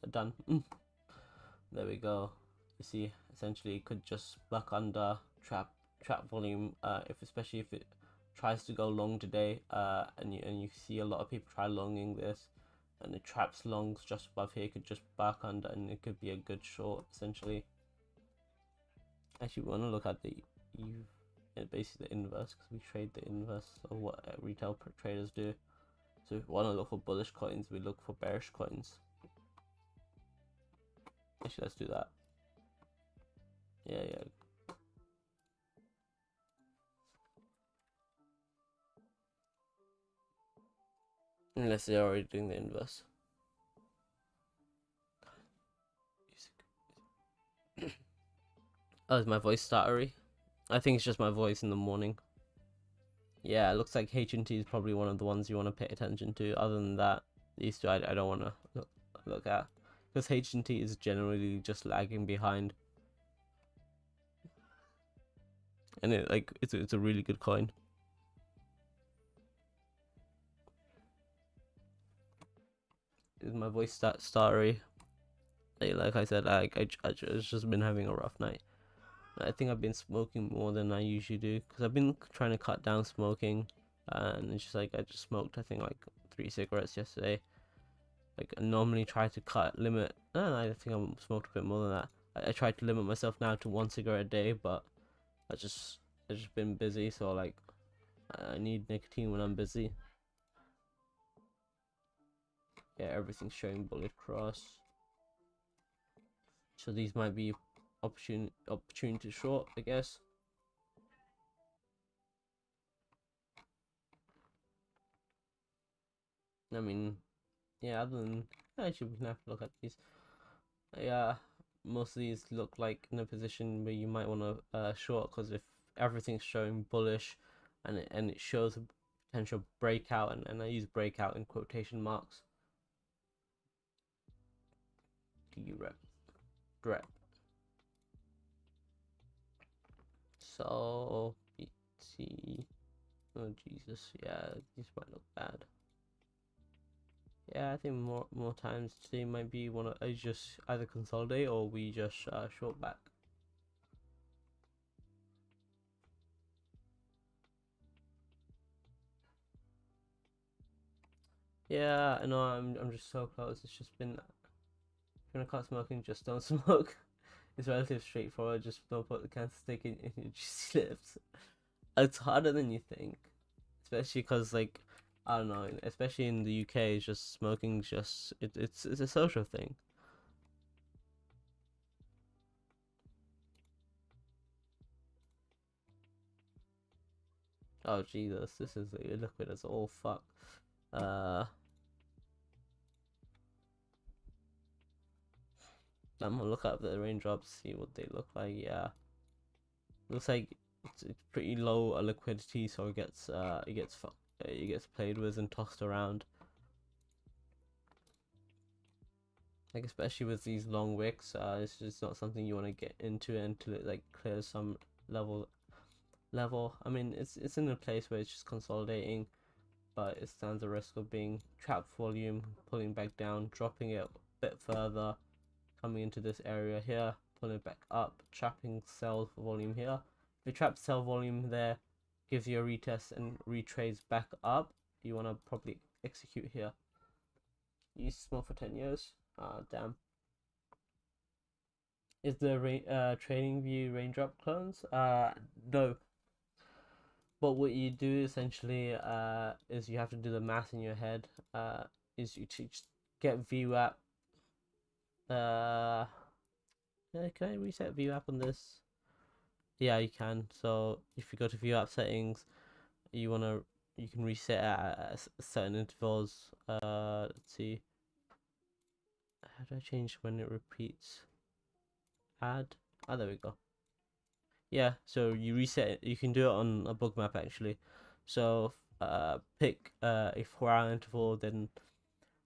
done. Mm. There we go. You see, essentially, it could just buck under trap trap volume. Uh, if especially if it tries to go long today uh, and, you, and you see a lot of people try longing this and it traps longs just above here could just back under and it could be a good short essentially. Actually we want to look at the you basically the inverse because we trade the inverse of what uh, retail traders do. So if we want to look for bullish coins we look for bearish coins. Actually let's do that. Yeah yeah Unless they're already doing the inverse. oh, is my voice stuttery? I think it's just my voice in the morning. Yeah, it looks like HNT is probably one of the ones you want to pay attention to. Other than that, these two I, I don't want to look, look at. Because HNT is generally just lagging behind. And it like it's, it's a really good coin. My voice that starry? Like I said, like I, I just been having a rough night. I think I've been smoking more than I usually do because I've been trying to cut down smoking, and it's just like I just smoked I think like three cigarettes yesterday. Like I normally try to cut limit. No, I think I smoked a bit more than that. I, I tried to limit myself now to one cigarette a day, but I just I just been busy, so like I need nicotine when I'm busy yeah everything's showing bullet cross so these might be opportunity opportunity short i guess. I mean yeah other than actually we can have to look at these. Yeah most of these look like in a position where you might want to uh, short because if everything's showing bullish and it, and it shows a potential breakout and, and I use breakout in quotation marks rep rep so BT oh Jesus. Yeah this might look bad. Yeah I think more more times today might be one of I just either consolidate or we just uh, short back. Yeah I know I'm I'm just so close. It's just been if you want to cut smoking, just don't smoke. it's relatively straightforward. Just don't put the cancer stick in, in your juicy lips. It's harder than you think, especially because like I don't know, especially in the UK, it's just smoking. Just it, it's it's a social thing. Oh Jesus, this is liquid as all fuck. Uh I'm gonna look up the raindrops, see what they look like. Yeah, looks like it's, pretty low liquidity, so it gets uh it gets it gets played with and tossed around. Like especially with these long wicks, uh, it's just not something you want to get into until it like clears some level level. I mean, it's it's in a place where it's just consolidating, but it stands a risk of being trapped volume, pulling back down, dropping it a bit further, coming into this area here, pulling it back up, trapping sell volume here. If you trap sell volume there, gives you a retest and retrades back up, you want to probably execute here. Use small for 10 years. Ah, damn. Is the uh, TradingView raindrop clones? Uh, no. But what you do essentially uh, is you have to do the math in your head. Uh, is you teach get VWAP. Uh, can I reset VWAP on this? Yeah, you can. So if you go to VWAP settings, you wanna you can reset at certain intervals. Uh, let's see. How do I change when it repeats? Add. Ah, oh, there we go. Yeah, so you reset it. You can do it on a Bookmap actually. So uh, pick uh, a four hour interval. Then,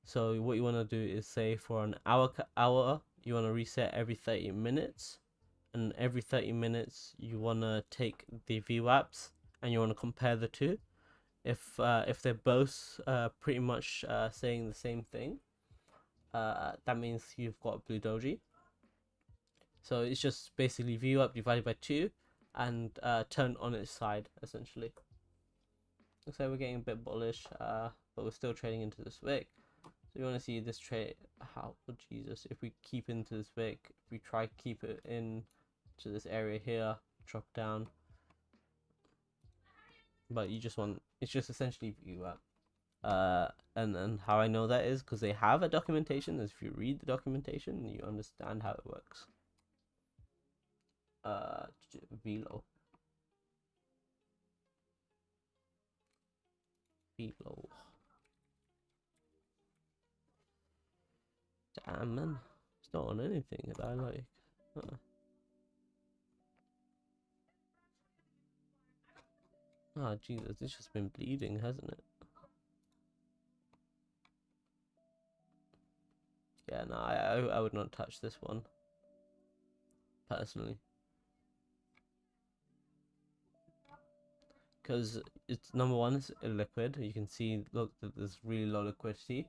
so what you want to do is say for an hour hour, you want to reset every 30 minutes and every 30 minutes you want to take the VWAPs and you want to compare the two. If uh, if they're both uh, pretty much uh, saying the same thing, uh, that means you've got Blue Doji. So it's just basically VWAP divided by 2 and uh, turn on its side essentially. Looks like we're getting a bit bullish, uh, but we're still trading into this wick. So you want to see this trade, how, oh Jesus, if we keep into this wick, if we try to keep it in to this area here, drop down. But you just want, it's just essentially VWAP. Uh, and, and how I know that is because they have a documentation. If you read the documentation, you understand how it works. Uh, Velo. Velo. Damn man, it's not on anything that I like. Uh -uh. Oh Jesus, it's just been bleeding, hasn't it? Yeah, no, I, I, would not touch this one. Personally. Because it's number one, it's illiquid. You can see, look, that there's really low liquidity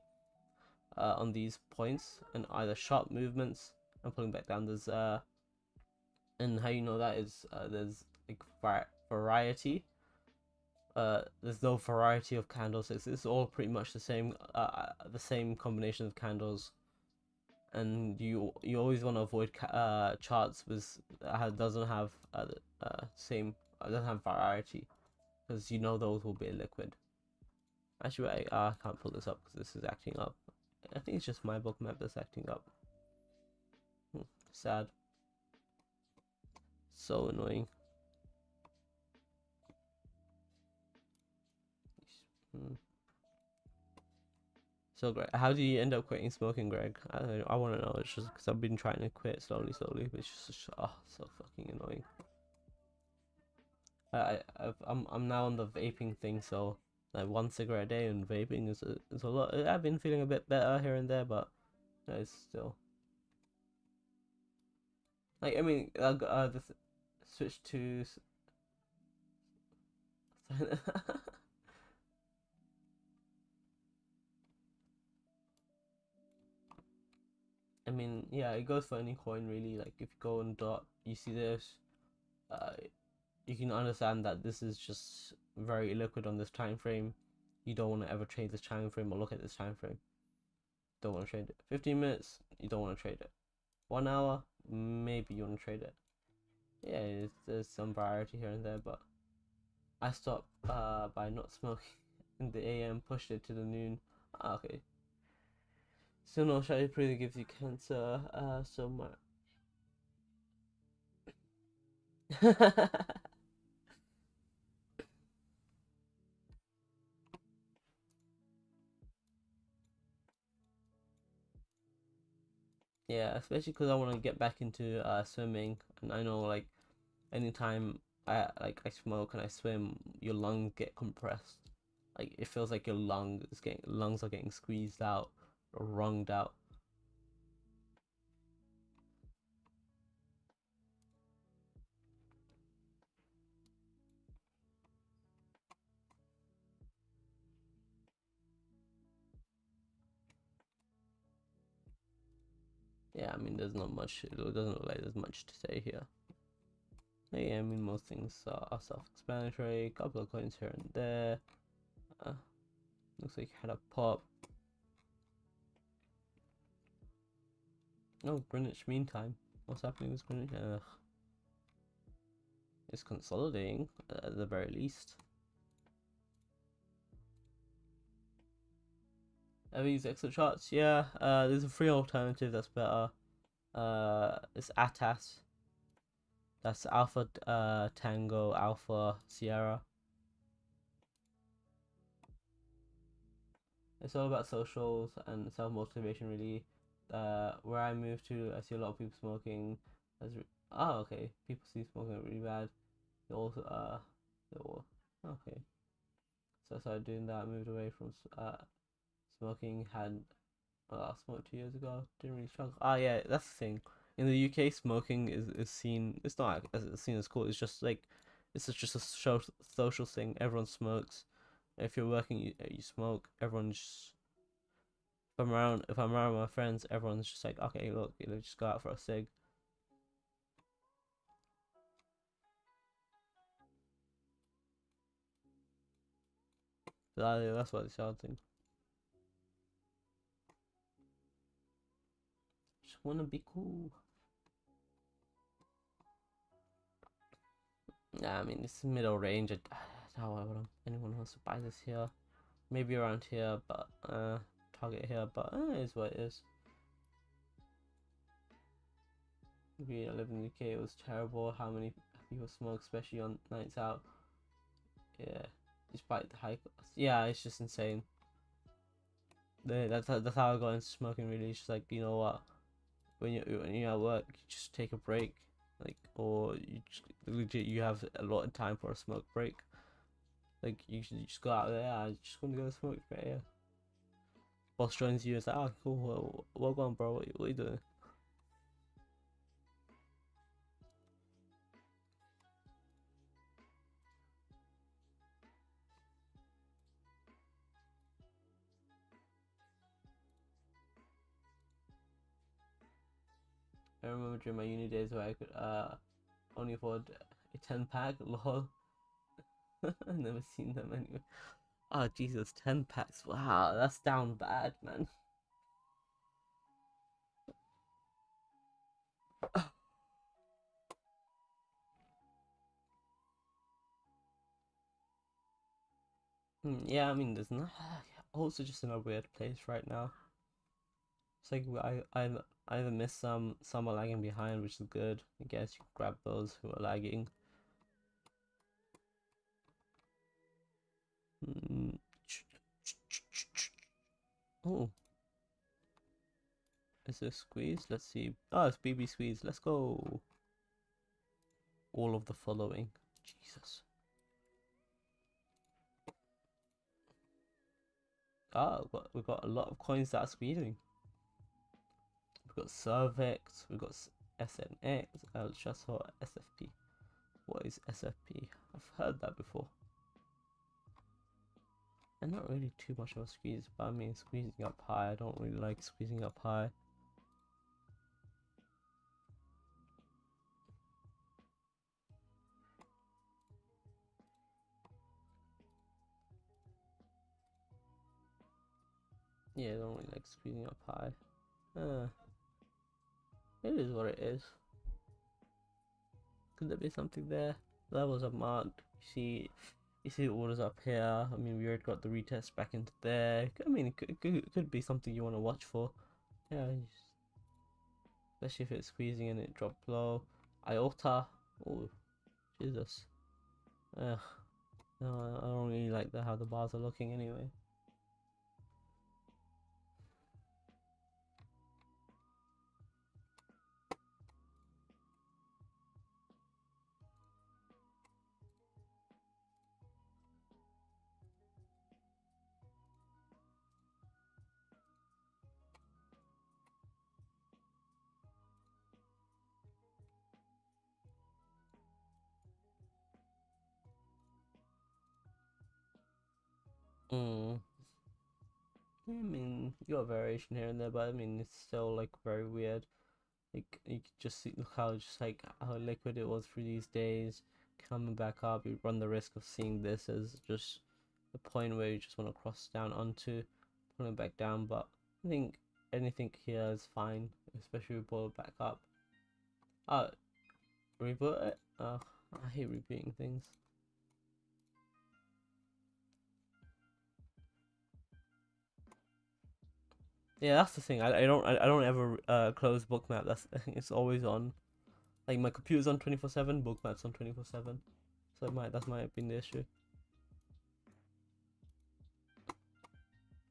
uh, on these points, and either sharp movements and pulling back down. There's uh, and how you know that is uh, there's like variety uh, there's no variety of candles. It's, it's all pretty much the same, uh, uh the same combination of candles, and you you always want to avoid uh, charts with uh, doesn't have uh, uh same uh, doesn't have variety, because you know those will be liquid. Actually, I, I can't pull this up because this is acting up. I think it's just my Bookmap that's acting up. Hmm, sad. So annoying. Hmm. So Greg, how do you end up quitting smoking, Greg? I I want to know. It's just because I've been trying to quit slowly, slowly, but it's just oh, so fucking annoying. I I've, I'm I'm now on the vaping thing, so like one cigarette a day and vaping is a is a lot. I've been feeling a bit better here and there, but it's still like I mean, uh, uh the switch to. I mean, yeah, it goes for any coin really. Like if you go on dot, you see this, uh, you can understand that this is just very illiquid on this time frame. You don't want to ever trade this time frame or look at this time frame. Don't want to trade it. 15 minutes, you don't want to trade it. One hour, maybe you want to trade it. Yeah, there's some variety here and there, but I stopped uh, by not smoking in the AM, pushed it to the noon. Ah, okay, so no shall pretty gives you cancer, uh, so much. yeah, especially because I want to get back into uh, swimming, and I know like anytime I like I smoke and I swim, your lungs get compressed. Like it feels like your lungs getting lungs are getting squeezed out or out. I mean, there's not much. It doesn't look like there's much to say here. Yeah, I mean, most things are self-explanatory. Couple of coins here and there. Uh, looks like had a pop. Oh, Greenwich Mean Time. What's happening with Greenwich? Ugh. It's consolidating at the very least. Are these Exocharts? Yeah, uh, there's a free alternative that's better. Uh, it's ATAS. That's Alpha uh, Tango Alpha Sierra. It's all about socials and self motivation, really. Uh, where I moved to, I see a lot of people smoking. As oh, okay, people see smoking really bad. They also uh, they all okay. So I started doing that. moved away from uh smoking. Had I smoked two years ago. Didn't really struggle. Ah, yeah, that's the thing in the UK, smoking is, is seen. It's not as seen as cool. It's just like it's just a social social thing. Everyone smokes. If you're working, you, you smoke. Everyone's. Just, if I'm around, if I'm around my friends, everyone's just like, okay, look, you know, just go out for a cig. that's what it's shouting. Wanna be cool. Yeah, I mean, it's middle range. I, how would anyone wants to buy this here. Maybe around here, but uh, target here, but uh, is what it is. Maybe I live in the UK, it was terrible how many people smoke, especially on nights out. Yeah, despite the high cost. Yeah, it's just insane. That's that's how I got into smoking. Really, it's just like you know what, when you when you're at work, you just take a break like or you just, legit you have a lot of time for a smoke break. Like you should just go out there I just want to go smoke break yeah boss joins you and say oh cool well, well bro what, what are you doing during my uni days where I could uh only afford a 10 pack, lol. I've never seen them anyway. Oh Jesus, 10 packs. Wow, that's down bad, man. Hmm, yeah, I mean, there's not. Also, just in a weird place right now. It's like I I either miss some, some are lagging behind, which is good. I guess you grab those who are lagging. Mm. Oh. Is this squeeze? Let's see. Oh, it's BB squeeze. Let's go. All of the following. Jesus. Ah, oh, we've got a lot of coins that are squeezing got Cervex, we've got SNX, Chasso, SFP. What is SFP? I've heard that before. And not really too much of a squeeze, but I mean squeezing up high, I don't really like squeezing up high. Yeah, I don't really like squeezing up high. Uh. It is what it is. Could there be something there? Levels are marked. You see, you see orders up here. I mean, we already got the retest back into there. I mean, it could, could, could be something you want to watch for. Yeah, especially if it's squeezing and it dropped low. Iota. Oh, Jesus. Ugh. No, I don't really like the, how the bars are looking anyway. Mean, you got variation here and there, but I mean, it's still like very weird. Like you could just see look how just like how liquid it was for these days, coming back up. You run the risk of seeing this as just the point where you just want to cross down onto, pulling back down. But I think anything here is fine, especially we pull it back up. Uh, reboot it. Uh, I hate rebooting things. Yeah, that's the thing. I, I don't I, I don't ever uh close bookmap. That's it's always on. Like my computer's on twenty four seven. Bookmap's on twenty four seven. So it might that might have been the issue.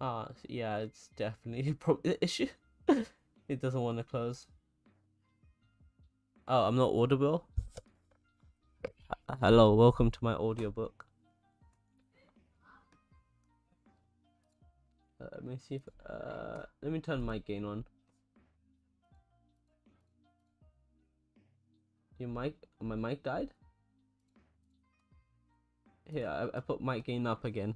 Ah, yeah, it's definitely probably the issue. it doesn't want to close. Oh, I'm not audible. Hello, welcome to my audiobook. Uh, let me see if uh let me turn my gain on. Your mic my mic died? Here, I, I put mic gain up again.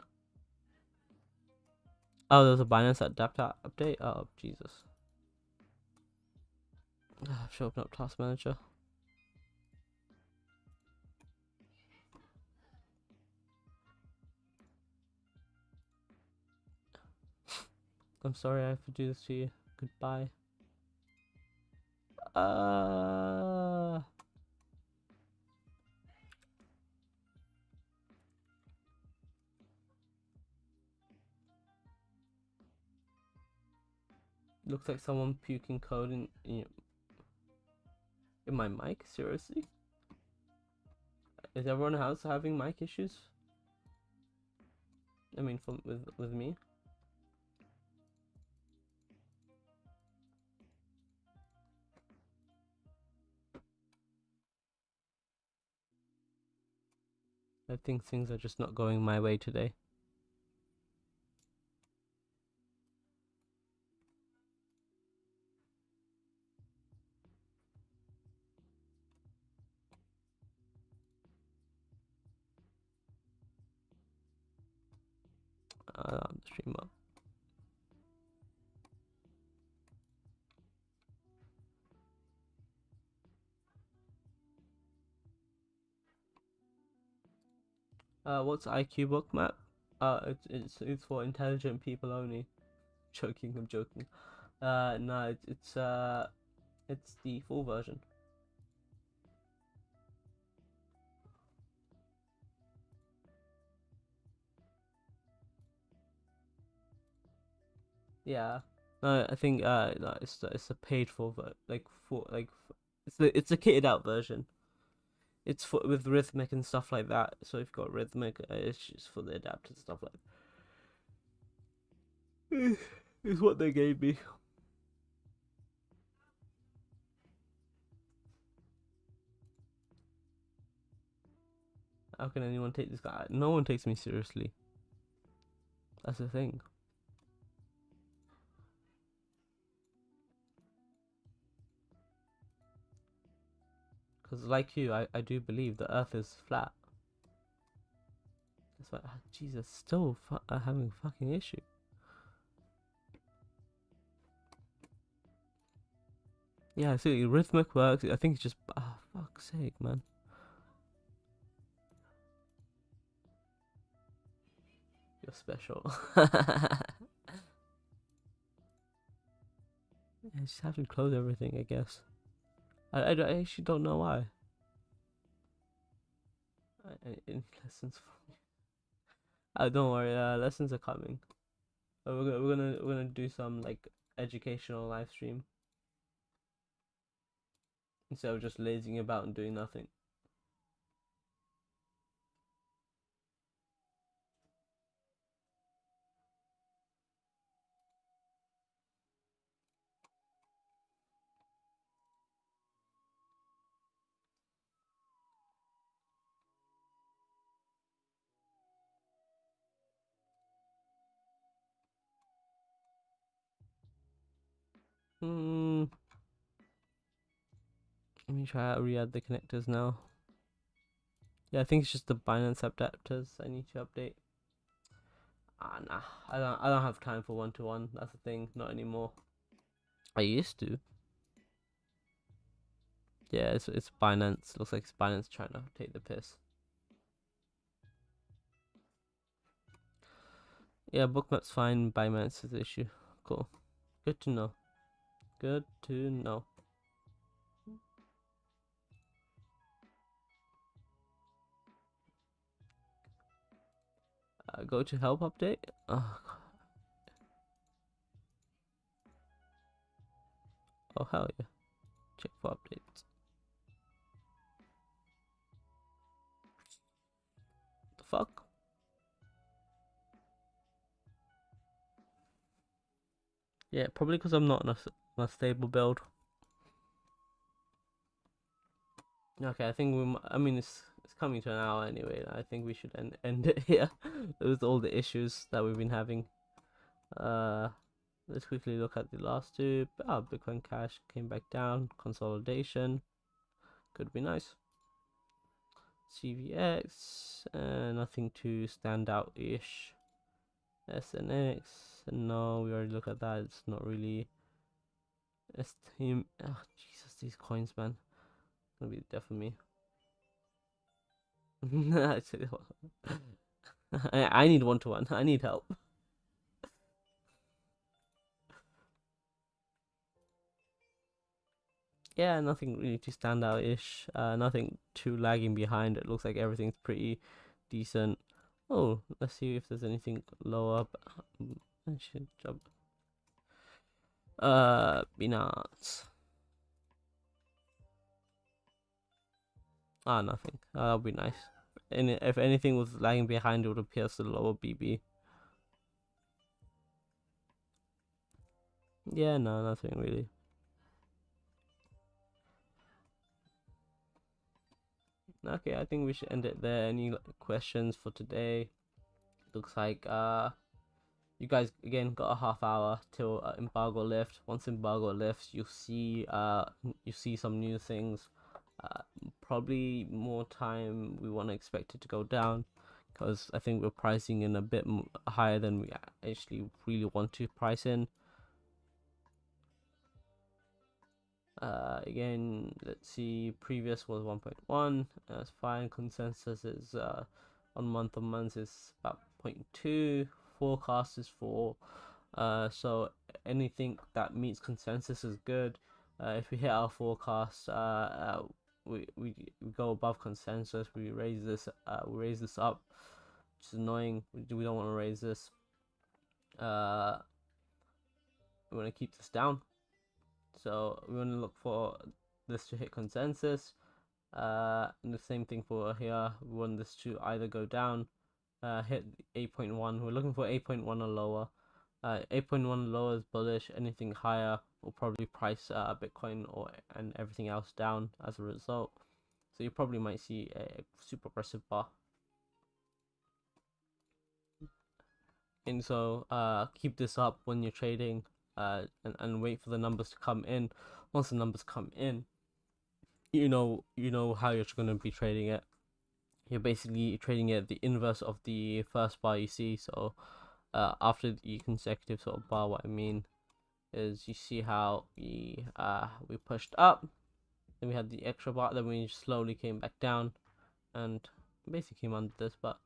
Oh, there's a Binance adapter update. Oh, Jesus. I should open up Task Manager. I'm sorry I have to do this to you. Goodbye. Uh... Looks like someone puking code in, in, in my mic? Seriously? Is everyone else having mic issues? I mean, from with with me. I think things are just not going my way today. Uh, what's IQ Bookmap? Uh, it's it's it's for intelligent people only. Joking, I'm joking. Uh, no, it's it's uh, it's the full version. Yeah. No, I think uh, no, it's it's a paid for, like for like it's the it's a kitted out version it's for with Rithmic and stuff like that. So if you've got Rithmic uh, it's just for the adapted stuff like. Is what they gave me. How can anyone take this guy? No one takes me seriously. That's the thing. Because like you, I, I do believe the earth is flat. That's why, ah, Jesus, still fu uh, having a fucking issue. Yeah, see, Rithmic works. I think it's just, ah, oh, fuck's sake, man. You're special. I just have to close everything, I guess. I, I, I actually don't know why. Any lessons from Oh, don't worry. Uh, lessons are coming. Uh, we're gonna we're gonna we're gonna do some like educational live stream instead of just lazing about and doing nothing. Hmm. Let me try to re-add the connectors now. Yeah, I think it's just the Binance adapters I need to update. Ah, nah. I don't. I don't have time for one to one. That's the thing. Not anymore. I used to. Yeah, it's it's Binance. Looks like it's Binance trying to take the piss. Yeah, bookmap's fine. Binance is the issue. Cool. Good to know. Good to know. Uh, go to help update. Oh, oh hell yeah. Check for updates. The fuck? Yeah, probably because I'm not in a, stable build. Okay, I think we. I mean, it's it's coming to an hour anyway. I think we should end end it here with all the issues that we've been having. Uh, let's quickly look at the last two. Oh, Bitcoin Cash came back down. Consolidation could be nice. CVX, uh, nothing too stand out ish. SNX, no, we already looked at that. It's not really. Esteem. Oh, Jesus, these coins, man. Gonna be the death for me. I, I need one to one. I need help. Yeah, nothing really too stand out ish. Uh, nothing too lagging behind. It looks like everything's pretty decent. Oh, let's see if there's anything lower. Up. I should jump. Uh, Binance. Ah, nothing. Uh, that'll be nice. And if anything was lagging behind, it would appear as the lower BB. Yeah, no, nothing really. Okay, I think we should end it there. Any questions for today? Looks like uh, you guys again got a half hour till uh, embargo lift. Once embargo lifts, you'll see uh, you see some new things. Uh, probably more time we want to expect it to go down because I think we're pricing in a bit higher than we actually really want to price in. Uh, again, let's see, previous was 1.1, that's fine, consensus is uh, on month on month is about 0.2, forecast is for. uh, so anything that meets consensus is good. Uh, if we hit our forecast, uh, uh, we, we we go above consensus. We raise this uh we raise this up, which is annoying. We, we don't want to raise this. Uh, we want to keep this down. So we want to look for this to hit consensus. Uh, and the same thing for here. We want this to either go down, uh, hit 8.1. We're looking for 8.1 or lower. Uh, 8.1 lower is bullish. Anything higher will probably price uh, Bitcoin or and everything else down as a result. So you probably might see a super aggressive bar. And so uh, keep this up when you're trading uh, and, and wait for the numbers to come in. Once the numbers come in, you know you know how you're going to be trading it. You're basically trading it the inverse of the first bar you see. So uh, after the consecutive sort of bar, what I mean is you see how we uh we pushed up then we had the extra bar then we slowly came back down and basically came under this but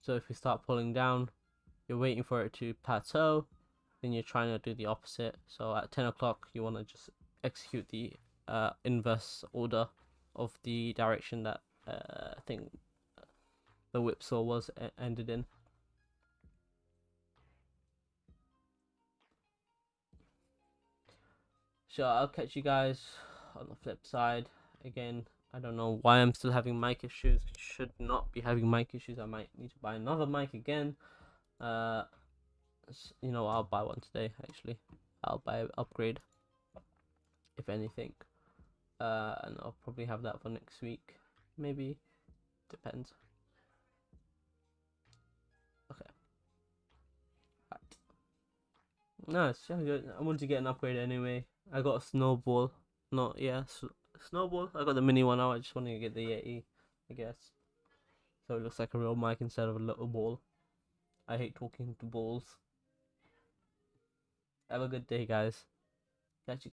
so if we start pulling down you're waiting for it to plateau then you're trying to do the opposite so at 10 o'clock you want to just execute the uh, inverse order of the direction that uh, I think the whipsaw was ended in So I'll catch you guys on the flip side. Again, I don't know why I'm still having mic issues. I should not be having mic issues. I might need to buy another mic again. Uh, you know, I'll buy one today. Actually, I'll buy an upgrade. If anything, uh, and I'll probably have that for next week. Maybe, depends. Nice. Yeah, I want to get an upgrade anyway. I got a snowball. Not yeah, snowball. I got the mini one now. I just want to get the Yeti, I guess. So it looks like a real mic instead of a little ball. I hate talking to balls. Have a good day, guys. Catch you.